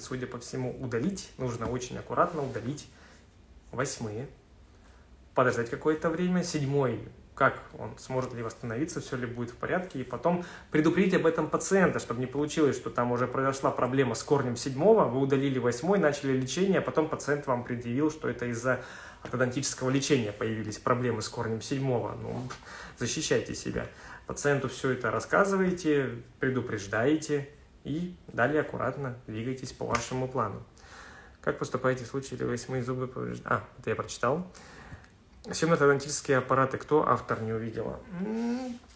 судя по всему, удалить. Нужно очень аккуратно удалить восьмые. Подождать какое-то время. Седьмой, как он сможет ли восстановиться, все ли будет в порядке. И потом предупредить об этом пациента, чтобы не получилось, что там уже произошла проблема с корнем седьмого, вы удалили восьмой, начали лечение, а потом пациент вам предъявил, что это из-за ортодонтического лечения появились проблемы с корнем седьмого. Ну, защищайте себя. Пациенту все это рассказываете, предупреждаете, и далее аккуратно двигайтесь по вашему плану. Как поступаете в случае, если восьмые зубы повреждены? А, это я прочитал. Семно-ортодонтические аппараты. Кто автор не увидела?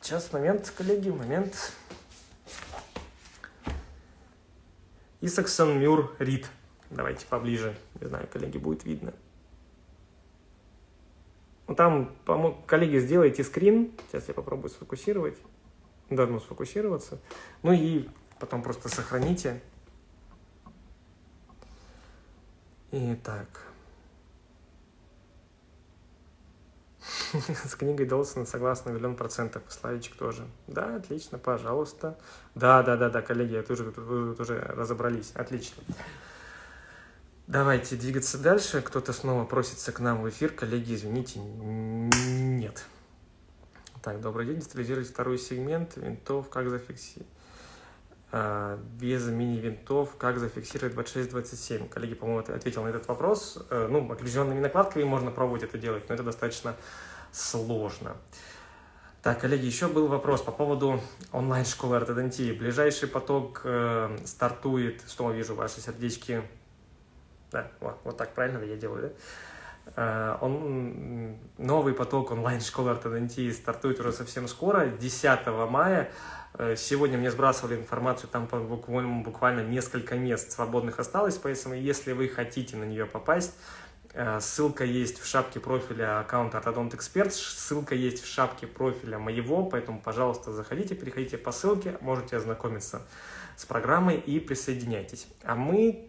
Сейчас, момент, коллеги, момент. Исаксон Мюр Рид. Давайте поближе. Не знаю, коллеги, будет видно. Ну, там, коллеги, сделайте скрин. Сейчас я попробую сфокусировать. Должно сфокусироваться. Ну и потом просто сохраните. Итак. [laughs] С книгой Долсона согласна миллион процентов. Славичек тоже. Да, отлично, пожалуйста. Да, да, да, да, коллеги, тоже, тут уже разобрались. Отлично. Давайте двигаться дальше. Кто-то снова просится к нам в эфир. Коллеги, извините, нет. Так, добрый день. Детализируйте второй сегмент винтов, как зафиксировать. Без мини-винтов, как зафиксировать 26-27. Коллеги, по-моему, ответил на этот вопрос. Э, ну, определенными накладками можно пробовать это делать, но это достаточно сложно. Так, коллеги, еще был вопрос по поводу онлайн-школы ортодонтии. Ближайший поток э, стартует, что вижу, ваши сердечки да, вот, вот так правильно я делаю, да? Э, он, новый поток онлайн-школы ортодонтии стартует уже совсем скоро, 10 мая. Э, сегодня мне сбрасывали информацию, там буквально, буквально несколько мест свободных осталось, поэтому если вы хотите на нее попасть, э, ссылка есть в шапке профиля аккаунта Orthodont Expert, ссылка есть в шапке профиля моего, поэтому, пожалуйста, заходите, переходите по ссылке, можете ознакомиться с программой и присоединяйтесь. А мы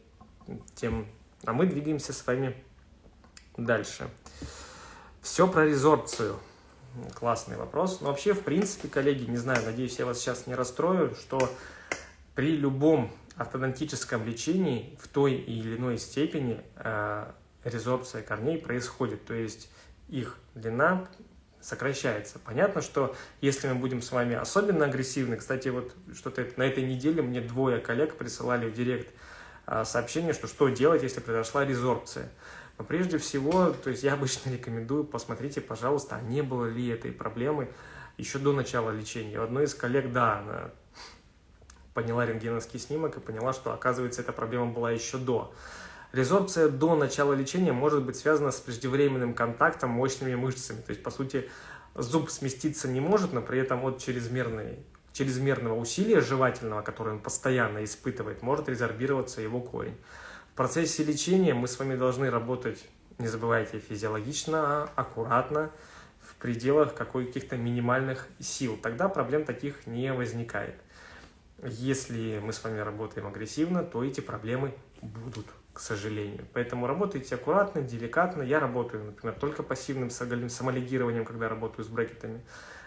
тем а мы двигаемся с вами дальше. Все про резорбцию. Классный вопрос. Но вообще, в принципе, коллеги, не знаю, надеюсь, я вас сейчас не расстрою, что при любом ортодонтическом лечении в той или иной степени э, резорбция корней происходит. То есть их длина сокращается. Понятно, что если мы будем с вами особенно агрессивны, кстати, вот что-то на этой неделе мне двое коллег присылали в директ сообщение, что что делать, если произошла резорбция. Но прежде всего, то есть я обычно [laughs] рекомендую, посмотрите, пожалуйста, а не было ли этой проблемы еще до начала лечения. У одной из коллег, да, она подняла рентгеновский снимок и поняла, что, оказывается, эта проблема была еще до. Резорбция до начала лечения может быть связана с преждевременным контактом мощными мышцами. То есть, по сути, зуб сместиться не может, но при этом от чрезмерной чрезмерного усилия жевательного, которое он постоянно испытывает, может резорбироваться его корень. В процессе лечения мы с вами должны работать, не забывайте, физиологично, аккуратно, в пределах каких-то минимальных сил. Тогда проблем таких не возникает. Если мы с вами работаем агрессивно, то эти проблемы будут, к сожалению. Поэтому работайте аккуратно, деликатно. Я работаю, например, только пассивным самолигированием, когда работаю с брекетами.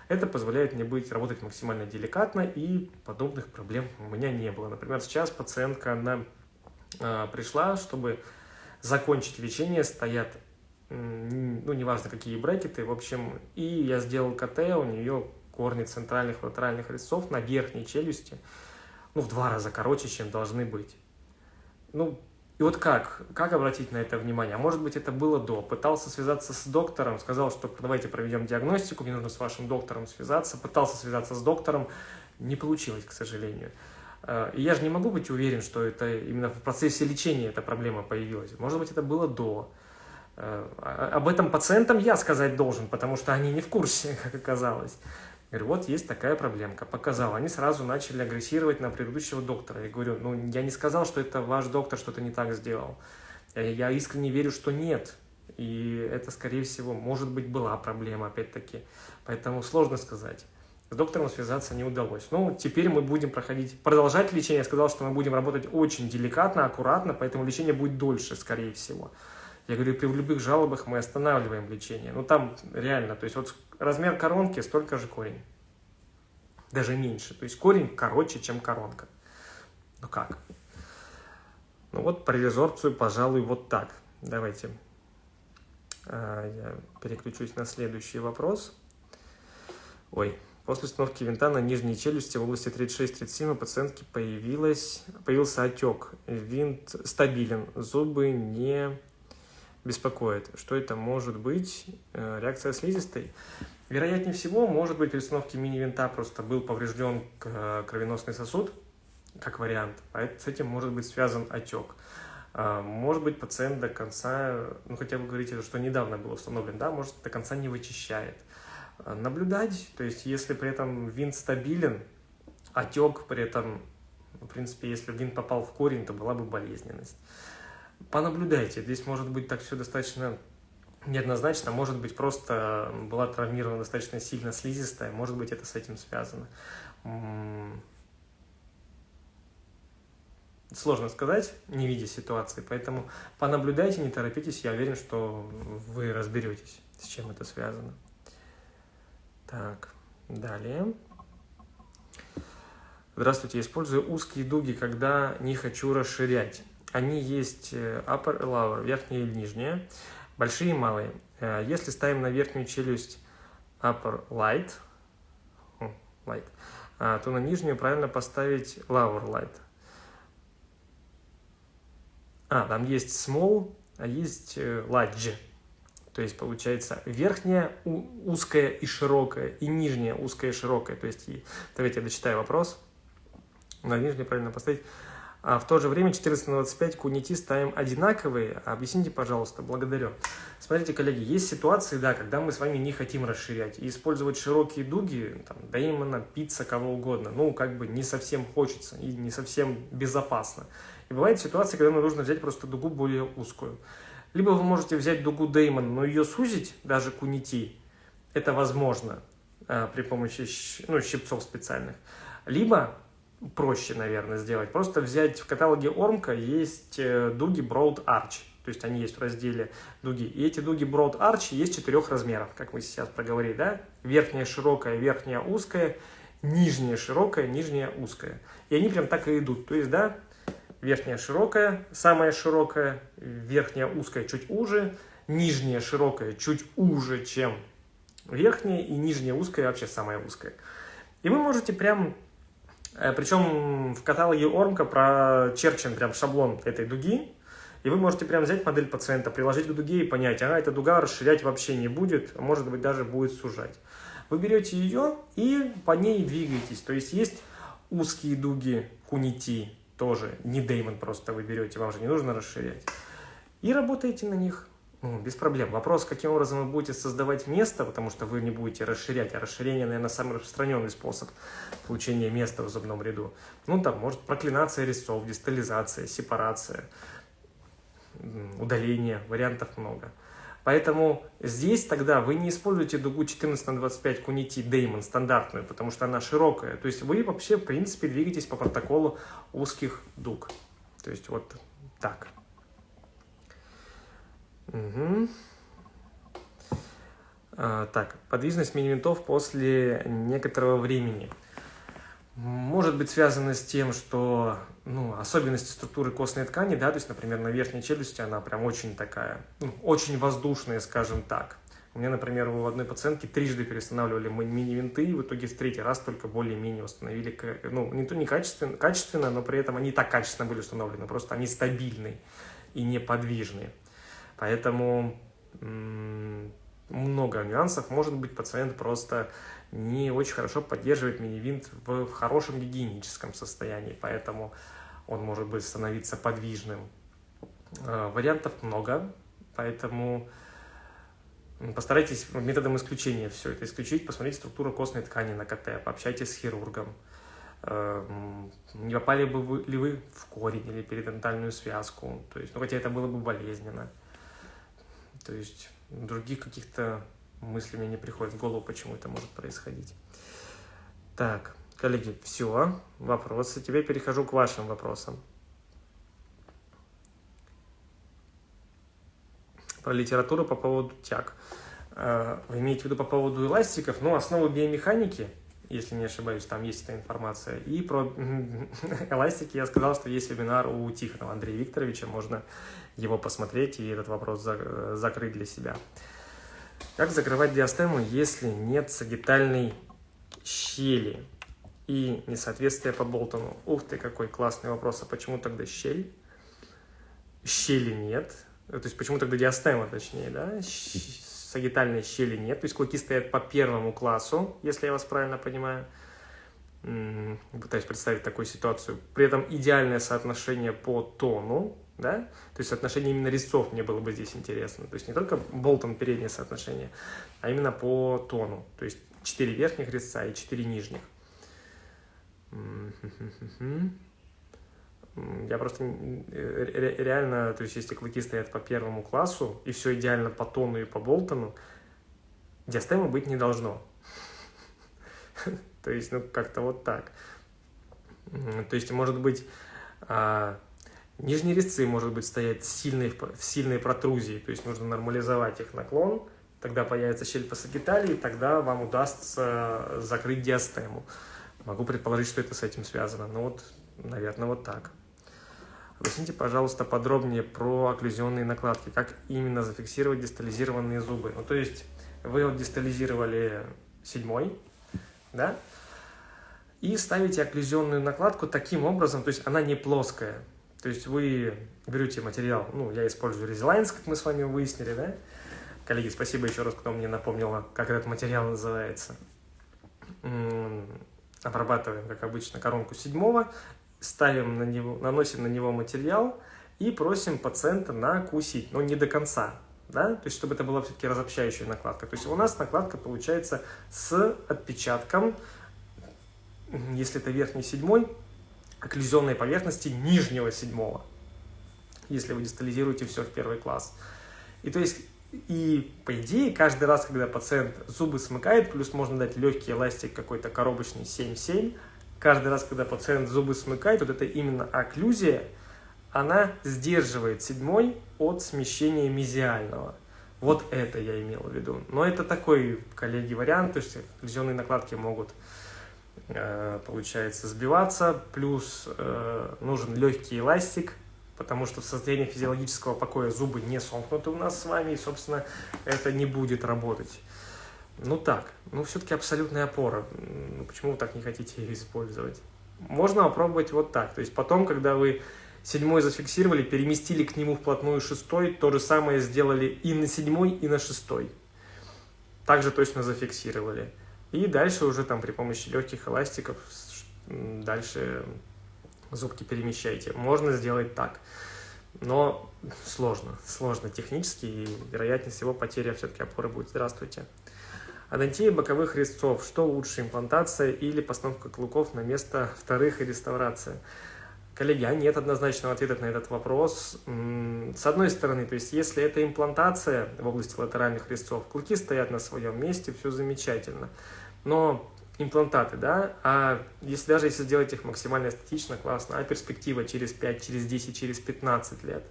Это позволяет мне быть, работать максимально деликатно, и подобных проблем у меня не было. Например, сейчас пациентка, она э, пришла, чтобы закончить лечение, стоят, ну, неважно, какие брекеты, в общем, и я сделал КТ, у нее корни центральных латеральных резцов на верхней челюсти, ну, в два раза короче, чем должны быть. Ну, и вот как? Как обратить на это внимание? А может быть, это было до. Пытался связаться с доктором, сказал, что давайте проведем диагностику, мне нужно с вашим доктором связаться. Пытался связаться с доктором, не получилось, к сожалению. Э, и я же не могу быть уверен, что это именно в процессе лечения эта проблема появилась. Может быть, это было до. Э, а, об этом пациентам я сказать должен, потому что они не в курсе, [laughs] как оказалось. Говорю, вот есть такая проблемка, показал. Они сразу начали агрессировать на предыдущего доктора. Я говорю, ну я не сказал, что это ваш доктор что-то не так сделал. Я искренне верю, что нет. И это, скорее всего, может быть, была проблема, опять-таки. Поэтому сложно сказать. С доктором связаться не удалось. Ну, теперь мы будем проходить, продолжать лечение. Я сказал, что мы будем работать очень деликатно, аккуратно, поэтому лечение будет дольше, скорее всего. Я говорю, при любых жалобах мы останавливаем лечение. Ну, там реально, то есть вот размер коронки столько же корень. Даже меньше. То есть корень короче, чем коронка. Ну как? Ну вот про резорбцию, пожалуй, вот так. Давайте а, я переключусь на следующий вопрос. Ой, после установки винта на нижней челюсти в области 36-37 у пациентки появилась, появился отек. Винт стабилен, зубы не беспокоит. Что это может быть? Э, реакция слизистой? Вероятнее всего, может быть, при установке мини-винта просто был поврежден э, кровеносный сосуд, как вариант. А с этим может быть связан отек. А, может быть, пациент до конца, ну хотя вы говорите, что недавно был установлен, да, может до конца не вычищает. А, наблюдать, то есть если при этом винт стабилен, отек при этом, в принципе, если винт попал в корень, то была бы болезненность понаблюдайте. Здесь может быть так все достаточно неоднозначно, может быть просто была травмирована достаточно сильно слизистая, может быть это с этим связано. Сложно сказать, не видя ситуации, поэтому понаблюдайте, не торопитесь, я уверен, что вы разберетесь, с чем это связано. Так, далее. Здравствуйте, использую узкие дуги, когда не хочу расширять. Они есть э, upper и lower, верхняя и нижняя, большие и малые. Э, если ставим на верхнюю челюсть upper light, light то на нижнюю правильно поставить lower light. А, там есть small, а есть large. То есть получается верхняя узкая и широкая, и нижняя узкая и широкая. То есть, давайте я дочитаю вопрос. На нижней правильно поставить. А в то же время 14 на 25 кунити ставим одинаковые. Объясните, пожалуйста, благодарю. Смотрите, коллеги, есть ситуации, да, когда мы с вами не хотим расширять. И использовать широкие дуги, там, Деймона, пицца, кого угодно, ну, как бы не совсем хочется и не совсем безопасно. И бывает ситуация, когда нам нужно взять просто дугу более узкую. Либо вы можете взять дугу Деймон, но ее сузить, даже кунити, это возможно э, при помощи ну, щипцов специальных. Либо проще, наверное, сделать, просто взять в каталоге Ормка есть э, дуги Broad Arch, то есть они есть в разделе дуги. И эти дуги Broad Arch есть четырех размеров, как мы сейчас проговорили, да? Верхняя широкая, верхняя узкая, нижняя широкая, нижняя узкая. И они прям так и идут. То есть, да, верхняя широкая, самая широкая, верхняя узкая чуть уже, нижняя широкая чуть уже, чем верхняя, и нижняя узкая вообще самая узкая. И вы можете прям, причем в каталоге Ормка прочерчен прям шаблон этой дуги, и вы можете прям взять модель пациента, приложить к дуге и понять, ага, эта дуга расширять вообще не будет, может быть даже будет сужать. Вы берете ее и по ней двигаетесь. То есть есть узкие дуги кунити, тоже не Деймон просто вы берете, вам же не нужно расширять. И работаете на них ну, без проблем. Вопрос, каким образом вы будете создавать место, потому что вы не будете расширять, а расширение, наверное, самый распространенный способ получения места в зубном ряду. Ну, там, может, проклинация резцов, дистализация, сепарация, удаление, вариантов много. Поэтому здесь тогда вы не используете дугу 14 на 25 кунити Деймон стандартную, потому что она широкая. То есть вы вообще, в принципе, двигаетесь по протоколу узких дуг. То есть вот так. Угу. А, так, подвижность мини-винтов после некоторого времени может быть связано с тем, что ну, особенности структуры костной ткани, да, то есть, например, на верхней челюсти она прям очень такая, ну, очень воздушная, скажем так. У меня, например, у одной пациентки трижды перестанавливали мини-винты, и в итоге в третий раз только более-менее установили, ну, не то не качественно, качественно, но при этом они так качественно были установлены, просто они стабильные и неподвижные. Поэтому много нюансов. Может быть, пациент просто не очень хорошо поддерживает мини-винт в хорошем гигиеническом состоянии, поэтому он может быть становиться подвижным. Э, вариантов много, поэтому постарайтесь методом исключения все это исключить, посмотрите структуру костной ткани на КТ, пообщайтесь с хирургом. Э, не попали бы вы, ли вы в корень или перидентальную связку, то есть, ну, хотя это было бы болезненно. То есть других каких-то мыслей мне не приходит в голову, почему это может происходить. Так, коллеги, все, вопросы. Теперь перехожу к вашим вопросам. Про литературу по поводу тяг. Э, вы имеете в виду по поводу эластиков? Ну, основы биомеханики, если не ошибаюсь, там есть эта информация. И про [laughs] эластики я сказал, что есть вебинар у Тихонова Андрея Викторовича, можно его посмотреть и этот вопрос закрыть для себя. Как закрывать диастему, если нет сагитальной щели и несоответствие по Болтону? Ух ты, какой классный вопрос. А почему тогда щель? Щели нет. То есть почему тогда диастема, точнее, да? Сагитальной щели нет. То есть клыки стоят по первому классу, если я вас правильно понимаю. Пытаюсь представить такую ситуацию. При этом идеальное соотношение по тону да? То есть соотношение именно резцов мне было бы здесь интересно. То есть не только болтом переднее соотношение, а именно по тону. То есть 4 верхних резца и 4 нижних. Я просто реально, то есть если клыки стоят по первому классу, и все идеально по тону и по болтону, диастемы быть не должно. [laughs] То есть, ну, как-то вот так. То есть, может быть, а, Нижние резцы, может быть, стоять в сильной, в сильной протрузии, то есть нужно нормализовать их наклон, тогда появится щель по сагиталии, тогда вам удастся закрыть диастему. Могу предположить, что это с этим связано, но вот, наверное, вот так. Объясните, пожалуйста, подробнее про окклюзионные накладки, как именно зафиксировать дистализированные зубы. Ну, то есть вы вот дистализировали седьмой, да, и ставите окклюзионную накладку таким образом, то есть она не плоская. То есть вы берете материал, ну, я использую Resilience, как мы с вами выяснили, да? Коллеги, спасибо еще раз, кто мне напомнил, как этот материал называется. Обрабатываем, как обычно, коронку седьмого, ставим на него, наносим на него материал и просим пациента накусить, но не до конца, да, то есть чтобы это была все-таки разобщающая накладка. То есть у нас накладка получается с отпечатком, если это верхний седьмой, окклюзионной поверхности нижнего седьмого, если вы дистализируете все в первый класс. И то есть, и по идее, каждый раз, когда пациент зубы смыкает, плюс можно дать легкий эластик какой-то коробочный 7-7, каждый раз, когда пациент зубы смыкает, вот это именно окклюзия, она сдерживает седьмой от смещения мезиального. Вот это я имел в виду. Но это такой, коллеги, вариант, то есть окклюзионные накладки могут Э, получается, сбиваться, плюс э, нужен легкий эластик, потому что в состоянии физиологического покоя зубы не сомкнуты у нас с вами, и, собственно, это не будет работать. Ну так, ну все-таки абсолютная опора. Ну, почему вы так не хотите ее использовать? Можно попробовать вот так. То есть потом, когда вы седьмой зафиксировали, переместили к нему вплотную шестой, то же самое сделали и на седьмой, и на шестой. Также точно зафиксировали. И дальше уже там при помощи легких эластиков дальше зубки перемещайте. Можно сделать так, но сложно, сложно технически, и вероятнее всего потеря все-таки опоры будет. Здравствуйте. Адонтия боковых резцов. Что лучше, имплантация или постановка клыков на место вторых и реставрация? Коллеги, а нет однозначного ответа на этот вопрос. С одной стороны, то есть если это имплантация в области латеральных резцов, клыки стоят на своем месте, все замечательно. Но имплантаты, да, а если даже если сделать их максимально эстетично, классно, а перспектива через 5, через 10, через 15 лет,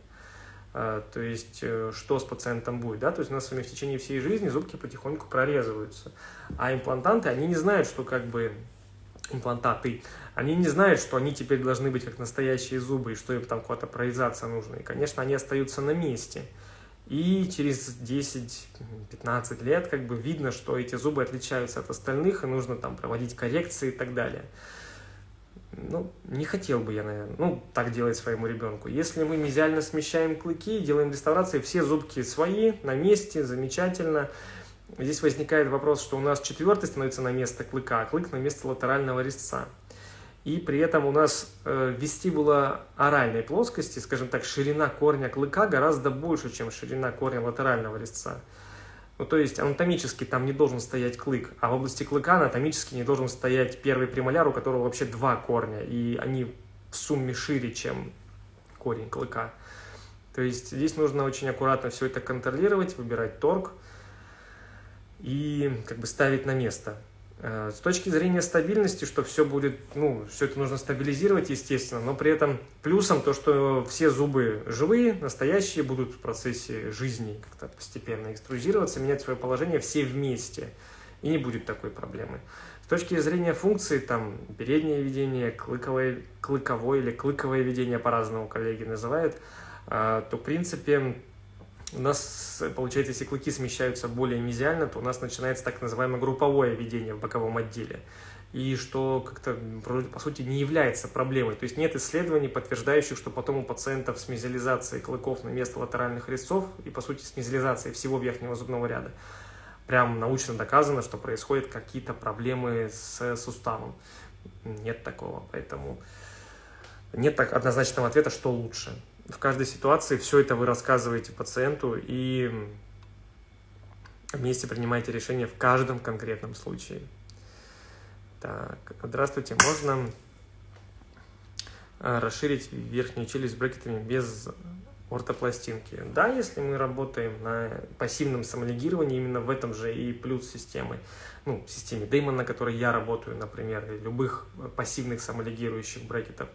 то есть э, что с пациентом будет, да, то есть у нас с вами в течение всей жизни зубки потихоньку прорезываются, а имплантанты, они не знают, что как бы имплантаты, они не знают, что они теперь должны быть как настоящие зубы, и что им там куда-то прорезаться нужно. И, конечно, они остаются на месте. И через 10-15 лет как бы видно, что эти зубы отличаются от остальных, и нужно там проводить коррекции и так далее. Ну, не хотел бы я, наверное, ну, так делать своему ребенку. Если мы мезиально смещаем клыки, делаем реставрации, все зубки свои, на месте, замечательно. Здесь возникает вопрос, что у нас четвертый становится на место клыка, а клык на место латерального резца. И при этом у нас э, вестибула оральной плоскости, скажем так, ширина корня клыка гораздо больше, чем ширина корня латерального резца. Ну, то есть анатомически там не должен стоять клык, а в области клыка анатомически не должен стоять первый премоляр, у которого вообще два корня, и они в сумме шире, чем корень клыка. То есть здесь нужно очень аккуратно все это контролировать, выбирать торг и как бы ставить на место. Э, с точки зрения стабильности, что все будет, ну, все это нужно стабилизировать, естественно, но при этом плюсом то, что все зубы живые, настоящие, будут в процессе жизни как-то постепенно экструзироваться, менять свое положение все вместе, и не будет такой проблемы. С точки зрения функции, там, переднее ведение, клыковое, клыковое или клыковое ведение, по-разному коллеги называют, э, то, в принципе, у нас, получается, если клыки смещаются более мезиально, то у нас начинается так называемое групповое ведение в боковом отделе. И что как-то, по сути, не является проблемой. То есть нет исследований, подтверждающих, что потом у пациентов с мезиализацией клыков на место латеральных резцов и, по сути, с мезиализацией всего верхнего зубного ряда прям научно доказано, что происходят какие-то проблемы с суставом. Нет такого, поэтому нет так однозначного ответа, что лучше в каждой ситуации все это вы рассказываете пациенту и вместе принимаете решение в каждом конкретном случае. Так, здравствуйте, можно а, расширить верхнюю челюсть брекетами без ортопластинки. Да, если мы работаем на пассивном самолигировании, именно в этом же и плюс системы. Ну, системе Деймон, на которой я работаю, например, любых пассивных самолигирующих брекетов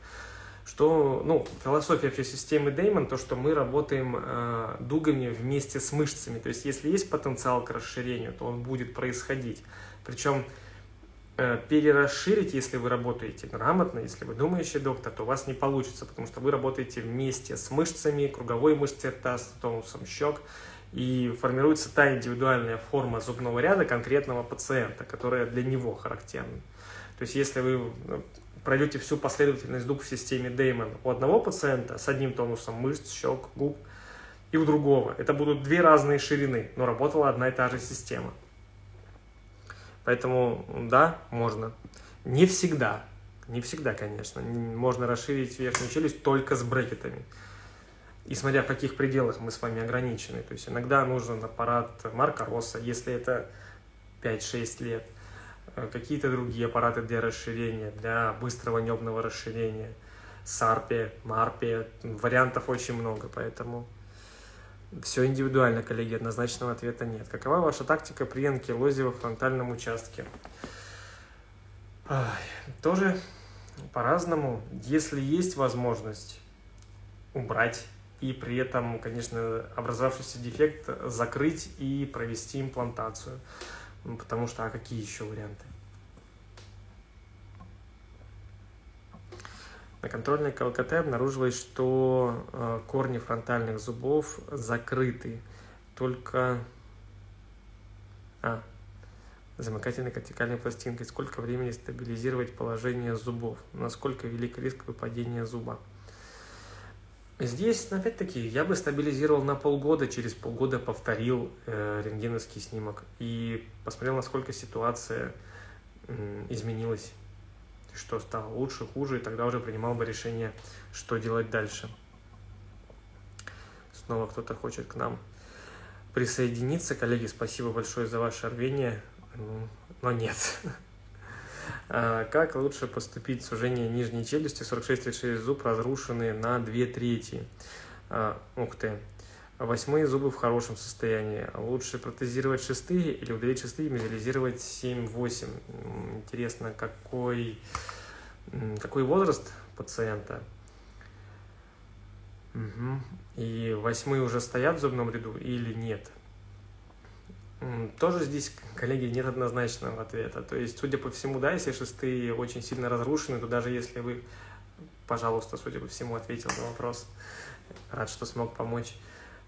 что, ну, философия вообще системы Деймон, то, что мы работаем э, дугами вместе с мышцами. То есть, если есть потенциал к расширению, то он будет происходить. Причем э, перерасширить, если вы работаете грамотно, если вы думающий доктор, то у вас не получится, потому что вы работаете вместе с мышцами, круговой мышцей рта, с тонусом щек, и формируется та индивидуальная форма зубного ряда конкретного пациента, которая для него характерна. То есть если вы э, пройдете всю последовательность зуб в системе Деймон у одного пациента с одним тонусом мышц, щек, губ, и у другого. Это будут две разные ширины, но работала одна и та же система. Поэтому, да, можно. Не всегда, не всегда, конечно. Можно расширить верхнюю челюсть только с брекетами. И смотря в каких пределах мы с вами ограничены. То есть иногда нужен аппарат Марка Росса, если это 5-6 лет. Э, какие-то другие аппараты для расширения, для быстрого небного расширения. Сарпе, Марпе. Вариантов очень много, поэтому... Все индивидуально, коллеги, однозначного ответа нет. Какова ваша тактика при анкилозе во фронтальном участке? Тоже по-разному. Если есть возможность убрать и при этом, конечно, образовавшийся дефект закрыть и провести имплантацию. Потому что, а какие еще варианты? На контрольной КЛКТ обнаружилось, что э, корни фронтальных зубов закрыты. Только... А, замыкательной кортикальной пластинкой. Сколько времени стабилизировать положение зубов? Насколько велик риск выпадения зуба? Здесь, опять-таки, я бы стабилизировал на полгода, через полгода повторил э, рентгеновский снимок и посмотрел, насколько ситуация э, изменилась что стало лучше, хуже, и тогда уже принимал бы решение, что делать дальше. Снова кто-то хочет к нам присоединиться. Коллеги, спасибо большое за ваше рвение, ну, но нет. [laughs] А как лучше поступить? Сужение нижней челюсти, 46-36 зуб разрушены на 2 трети. А, ух ты. Восьмые зубы в хорошем состоянии. Лучше протезировать шестые или удалить шестые и мезализировать 7-8. Интересно, какой, какой возраст пациента? Угу. И восьмые уже стоят в зубном ряду или нет? Тоже здесь, коллеги, нет однозначного ответа. То есть, судя по всему, да, если шестые очень сильно разрушены, то даже если вы, пожалуйста, судя по всему, ответил на вопрос, рад, что смог помочь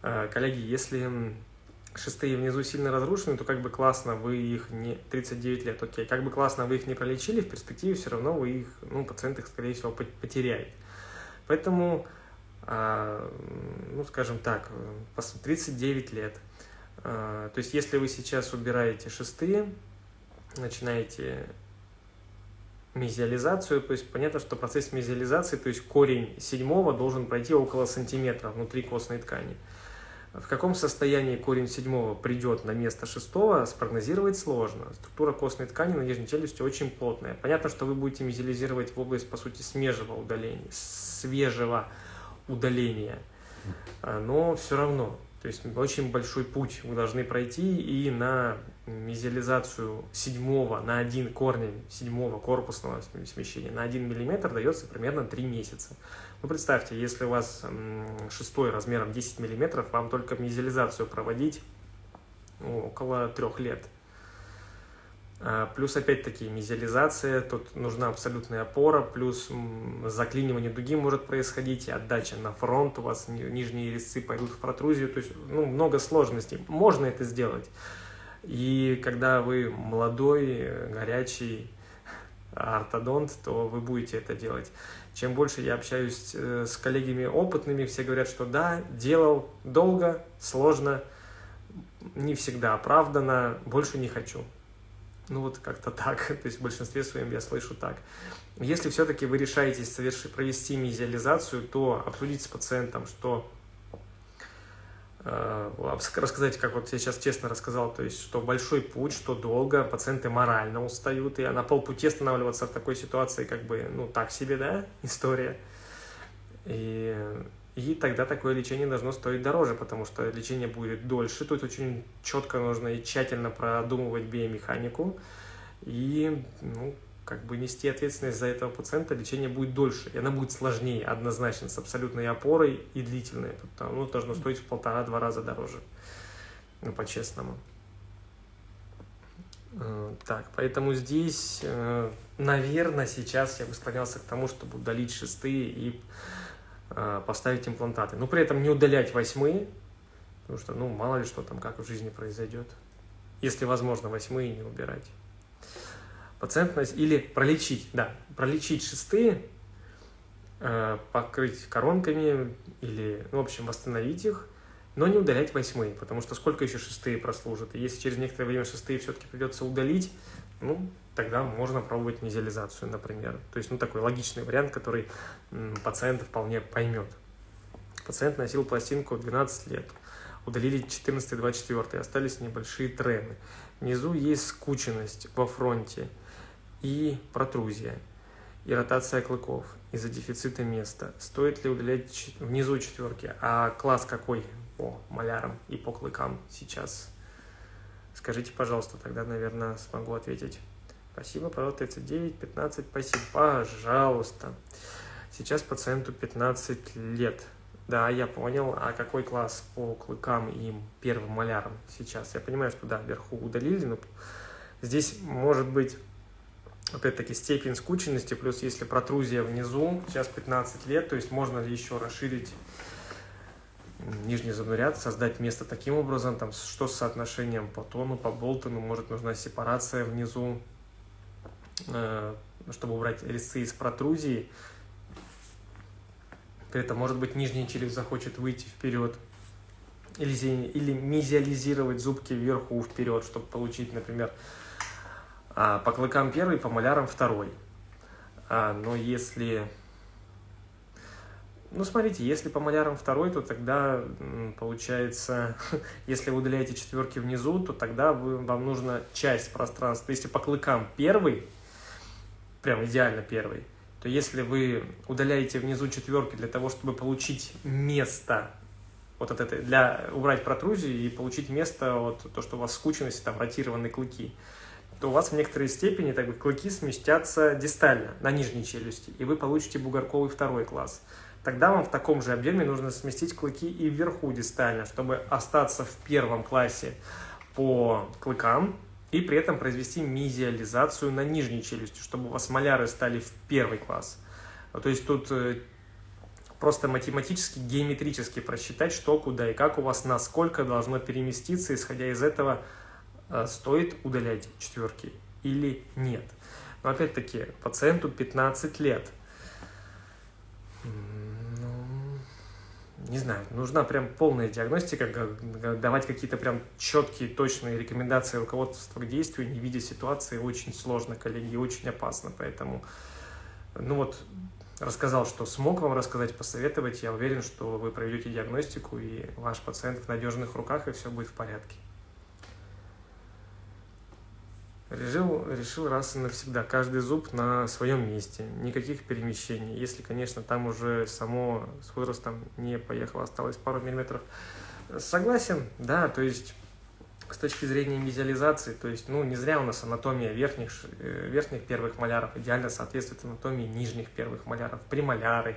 Э, коллеги, если шестые внизу сильно разрушены, то как бы классно вы их не... 39 лет, окей. Как бы классно вы их не пролечили, в перспективе все равно вы их, ну, пациент их, скорее всего, потеряет. Поэтому, а, ну, скажем так, 39 лет. А, то есть, если вы сейчас убираете шестые, начинаете мезиализацию, то есть понятно, что процесс мезиализации, то есть корень седьмого должен пройти около сантиметра внутри костной ткани. В каком состоянии корень седьмого придет на место шестого, спрогнозировать сложно. Структура костной ткани на нижней челюсти очень плотная. Понятно, что вы будете мезилизировать в область, по сути, свежего удаления, свежего удаления, а, но все равно. То есть очень большой путь вы должны пройти, и на мезиализацию седьмого, на один корень седьмого корпусного смещения, на один миллиметр дается примерно 3 месяца. Ну, представьте, если у вас шестой размером 10 мм, вам только мезиализацию проводить ну, около трех лет. А, плюс, опять-таки, мезиализация, тут нужна абсолютная опора, плюс заклинивание дуги может происходить, отдача на фронт, у вас нижние резцы пойдут в протрузию, то есть ну, много сложностей. Можно это сделать. И когда вы молодой, горячий ортодонт, то вы будете это делать. Чем больше я общаюсь э, с коллегами опытными, все говорят, что да, делал долго, сложно, не всегда оправданно, больше не хочу. Ну вот как-то так, [laughs] то есть в большинстве своем я слышу так. Если все-таки вы решаетесь совершить, провести мезиализацию, то обсудить с пациентом, что Э, рассказать, как вот я сейчас честно рассказал, то есть, что большой путь, что долго, пациенты морально устают, и на полпути останавливаться в такой ситуации, как бы, ну, так себе, да, [laughs] история. И, и тогда такое лечение должно стоить дороже, потому что лечение будет дольше, тут очень четко нужно и тщательно продумывать биомеханику, и, ну, как бы нести ответственность за этого пациента, лечение будет дольше, и она будет сложнее, однозначно, с абсолютной опорой и длительной. Оно должно стоить в полтора-два раза дороже, ну, по-честному. Э, так, поэтому здесь, э, наверное, сейчас я бы склонялся к тому, чтобы удалить шестые и поставить имплантаты. Но при этом не удалять восьмые, потому что, ну, мало ли что там, как в жизни произойдет. Если возможно, восьмые не убирать. Пациентность или пролечить, да, пролечить шестые, покрыть коронками или, ну, в общем, восстановить их, но не удалять восьмые, потому что сколько еще шестые прослужат. И если через некоторое время шестые все-таки придется удалить, ну, тогда можно пробовать мезиализацию, например. То есть, ну, такой логичный вариант, который пациент вполне поймет. Пациент носил пластинку 12 лет, удалили 14 и 24, остались небольшие трены. Внизу есть скученность во фронте и протрузия, и ротация клыков из-за дефицита места. Стоит ли удалять внизу четверки? А класс какой по малярам и по клыкам сейчас? Скажите, пожалуйста, тогда, наверное, смогу ответить. Спасибо, пожалуйста, 39, 15, спасибо, пожалуйста. Сейчас пациенту 15 лет. Да, я понял. А какой класс по клыкам и первым малярам сейчас? Я понимаю, что да, вверху удалили, но здесь может быть, опять-таки, степень скученности, плюс если протрузия внизу, сейчас 15 лет, то есть можно еще расширить нижний зубной ряд, создать место таким образом, там, что с соотношением по тону, по болтону, может нужна сепарация внизу, э, чтобы убрать резцы из протрузии. При этом, может быть, нижняя челюсть захочет выйти вперед, или, или мезиализировать зубки вверху вперед, чтобы получить, например, а, по клыкам первый, по малярам второй. А, но если ну, смотрите, если по малярам второй, то тогда получается, [laughs] если вы удаляете четверки внизу, то тогда вы, вам нужна часть пространства. Если по клыкам первый, прям идеально первый, то если вы удаляете внизу четверки для того, чтобы получить место вот от этой, для убрать протрузию и получить место, вот то, что у вас скученность, там, ротированные клыки, то у вас в некоторой степени так бы, клыки сместятся дистально на нижней челюсти, и вы получите бугорковый второй класс тогда вам в таком же объеме нужно сместить клыки и вверху дистально, чтобы остаться в первом классе по клыкам и при этом произвести мезиализацию на нижней челюсти, чтобы у вас маляры стали в первый класс. То есть тут э, просто математически, геометрически просчитать, что, куда и как у вас, насколько должно переместиться, исходя из этого, э, стоит удалять четверки или нет. Но опять-таки, пациенту 15 лет – не знаю, нужна прям полная диагностика, давать какие-то прям четкие, точные рекомендации руководства к действию, не видя ситуации, очень сложно, коллеги, очень опасно, поэтому, ну вот, рассказал, что смог вам рассказать, посоветовать, я уверен, что вы проведете диагностику, и ваш пациент в надежных руках, и все будет в порядке. Решил, решил раз и навсегда, каждый зуб на своем месте, никаких перемещений. Если, конечно, там уже само с возрастом не поехало, осталось пару миллиметров. Согласен, да, то есть с точки зрения визуализации, то есть, ну, не зря у нас анатомия верхних, э, верхних первых маляров идеально соответствует анатомии нижних первых маляров, премоляры,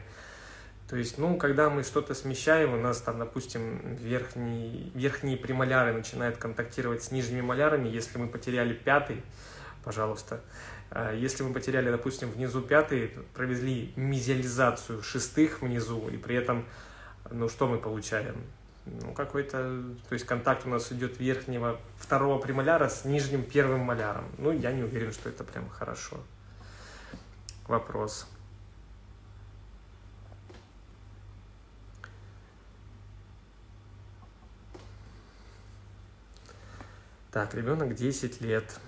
то есть, ну, когда мы что-то смещаем, у нас там, допустим, верхний, верхние премоляры начинают контактировать с нижними малярами. Если мы потеряли пятый, пожалуйста, э, если мы потеряли, допустим, внизу пятый, провезли мезиализацию шестых внизу, и при этом, ну, что мы получаем? Ну, какой-то, то есть контакт у нас идет верхнего второго премоляра с нижним первым маляром. Ну, я не уверен, что это прям хорошо. Вопрос. Так, ребенок 10 лет,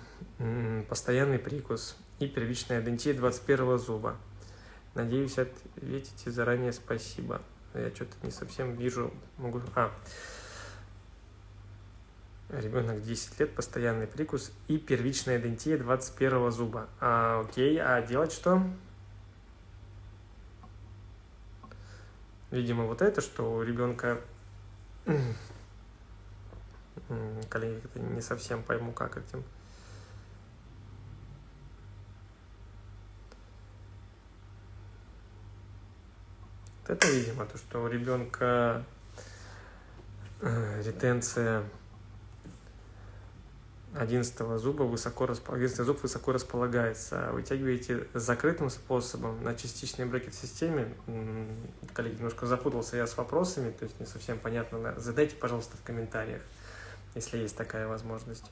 постоянный прикус и первичная адентия 21 зуба. Надеюсь, ответите заранее спасибо. Я что-то не совсем вижу. Могу... А. Ребенок 10 лет, постоянный прикус и первичная адентия 21 зуба. А, окей, а делать что? Видимо, вот это, что у ребенка коллеги, не совсем пойму, как этим. Вот это, видимо, то, что у ребенка э, ретенция 11 зуба высоко, 11 зуб высоко располагается. Вытягиваете закрытым способом на частичной брекет-системе. Коллеги, немножко запутался я с вопросами, то есть не совсем понятно. Задайте, пожалуйста, в комментариях, если есть такая возможность.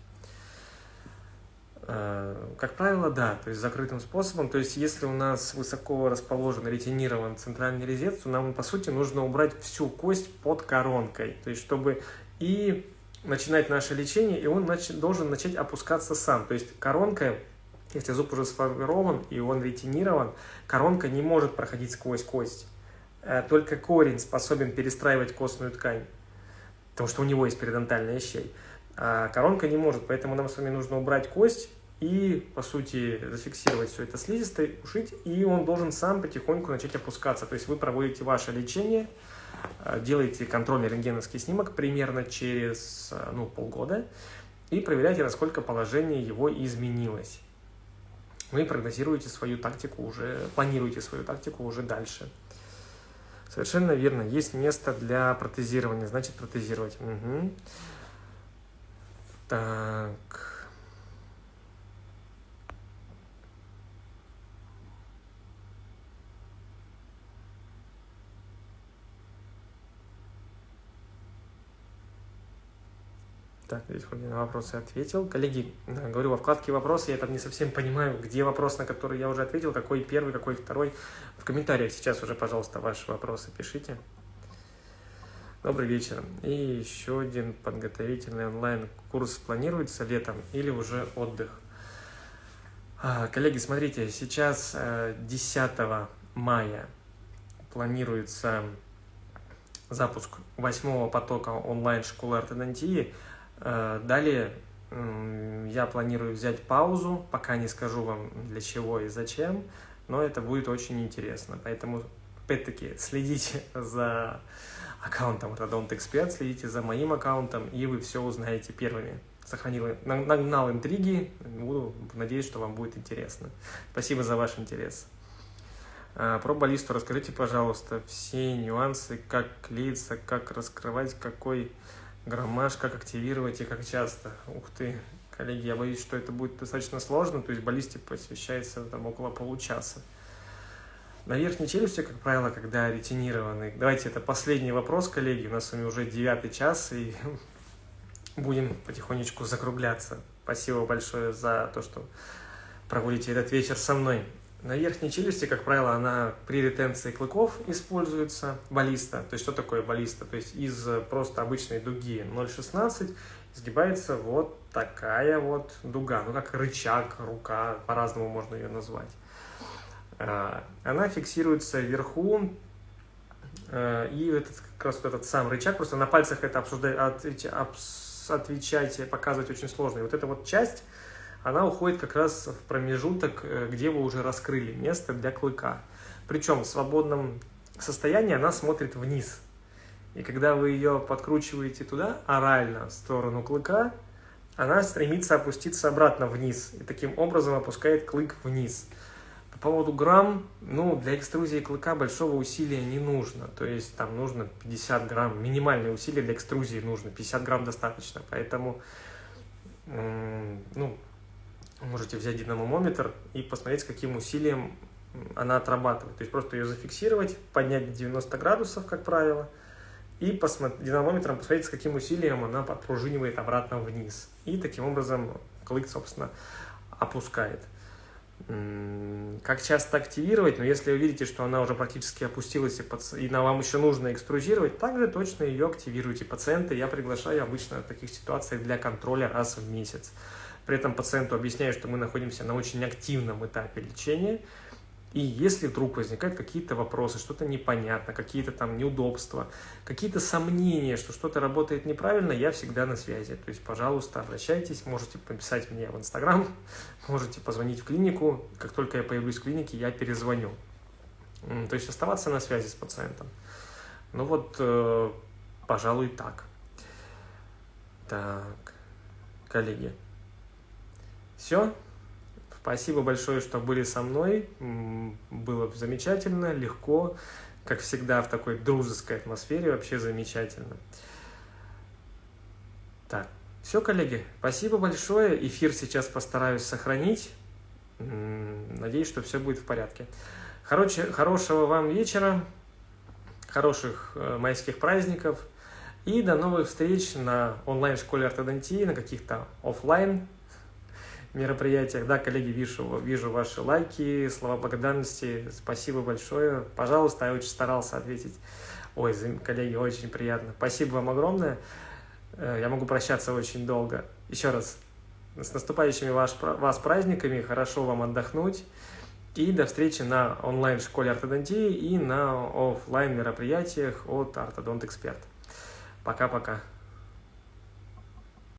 Э, как правило, да, то есть закрытым способом. То есть если у нас высоко расположен, ретинирован центральный резец, то нам, по сути, нужно убрать всю кость под коронкой. То есть чтобы и начинать наше лечение, и он нач должен начать опускаться сам. То есть коронка, если зуб уже сформирован и он ретинирован, коронка не может проходить сквозь кость. Э, только корень способен перестраивать костную ткань, потому что у него есть периодонтальная щель. А коронка не может, поэтому нам с вами нужно убрать кость и, по сути, зафиксировать все это слизистой, ушить, и он должен сам потихоньку начать опускаться. То есть вы проводите ваше лечение, э, делаете контрольный рентгеновский снимок примерно через э, ну, полгода и проверяете, насколько положение его изменилось. Вы прогнозируете свою тактику уже, планируете свою тактику уже дальше. Совершенно верно. Есть место для протезирования, значит протезировать. Угу. Так... Так, здесь на вопросы ответил. Коллеги, говорю, во вкладке «Вопросы» я там не совсем понимаю, где вопрос, на который я уже ответил, какой первый, какой второй. В комментариях сейчас уже, пожалуйста, ваши вопросы пишите. Добрый вечер. И еще один подготовительный онлайн-курс планируется летом или уже отдых? А, коллеги, смотрите, сейчас 10 э, мая планируется запуск восьмого потока онлайн-школы ортодонтии – далее я планирую взять паузу, пока не скажу вам для чего и зачем, но это будет очень интересно. Поэтому, опять-таки, следите [laughs] за аккаунтом Rodont Expert, следите за моим аккаунтом, и вы все узнаете первыми. Сохранил, нагнал интриги, буду, надеюсь, что вам будет интересно. Спасибо за ваш интерес. Э, про баллисту расскажите, пожалуйста, все нюансы, как клеиться, как раскрывать, какой граммаж, как активировать и как часто. Ух ты, коллеги, я боюсь, что это будет достаточно сложно, то есть баллисте посвящается там около получаса. На верхней челюсти, как правило, когда ретинированы. Давайте, это последний вопрос, коллеги, у нас с вами уже девятый час, и [laughs] будем потихонечку закругляться. Спасибо большое за то, что проводите этот вечер со мной. На верхней челюсти, как правило, она при ретенции клыков используется баллиста. То есть, что такое баллиста? То есть, из просто обычной дуги 0,16 изгибается вот такая вот дуга. Ну, как рычаг, рука, по-разному можно ее назвать. А, она фиксируется вверху, а, и этот, как раз вот этот сам рычаг, просто на пальцах это обсуждать, отвечать, показывать очень сложно. И вот эта вот часть она уходит как раз в промежуток, э, где вы уже раскрыли место для клыка. Причем в свободном состоянии она смотрит вниз. И когда вы ее подкручиваете туда, орально, в сторону клыка, она стремится опуститься обратно вниз. И таким образом опускает клык вниз. По поводу грамм, ну, для экструзии клыка большого усилия не нужно. То есть там нужно 50 грамм, минимальное усилие для экструзии нужно, 50 грамм достаточно. Поэтому, ну, можете взять динамометр и посмотреть, с каким усилием она отрабатывает. То есть просто ее зафиксировать, поднять 90 градусов, как правило, и посмотреть, динамометром посмотреть, с каким усилием она подпружинивает обратно вниз. И таким образом клык, собственно, опускает. Как часто активировать? Но ну, если вы видите, что она уже практически опустилась, и, под... и вам еще нужно экструзировать, также точно ее активируйте. Пациенты я приглашаю обычно в таких ситуациях для контроля раз в месяц. При этом пациенту объясняю, что мы находимся на очень активном этапе лечения, и если вдруг возникают какие-то вопросы, что-то непонятно, какие-то там неудобства, какие-то сомнения, что что-то работает неправильно, я всегда на связи. То есть, пожалуйста, обращайтесь, можете написать мне в Инстаграм, [laughs] можете позвонить в клинику. Как только я появлюсь в клинике, я перезвоню. То есть оставаться на связи с пациентом. Ну вот, э, пожалуй, так. Так, коллеги. Все. Спасибо большое, что были со мной. Было замечательно, легко. Как всегда, в такой дружеской атмосфере. Вообще замечательно. Так, Все, коллеги, спасибо большое. Эфир сейчас постараюсь сохранить. Надеюсь, что все будет в порядке. Короче, хорошего вам вечера, хороших э, майских праздников и до новых встреч на онлайн-школе ортодонтии, на каких-то офлайн мероприятиях. Да, коллеги, вижу, вижу ваши лайки, слова благодарности. Спасибо большое. Пожалуйста, я очень старался ответить. Ой, коллеги, очень приятно. Спасибо вам огромное. Э, я могу прощаться очень долго. Еще раз, с наступающими ваш, вас праздниками, хорошо вам отдохнуть. И до встречи на онлайн-школе ортодонтии и на офлайн мероприятиях от Ортодонт Эксперт. Пока-пока.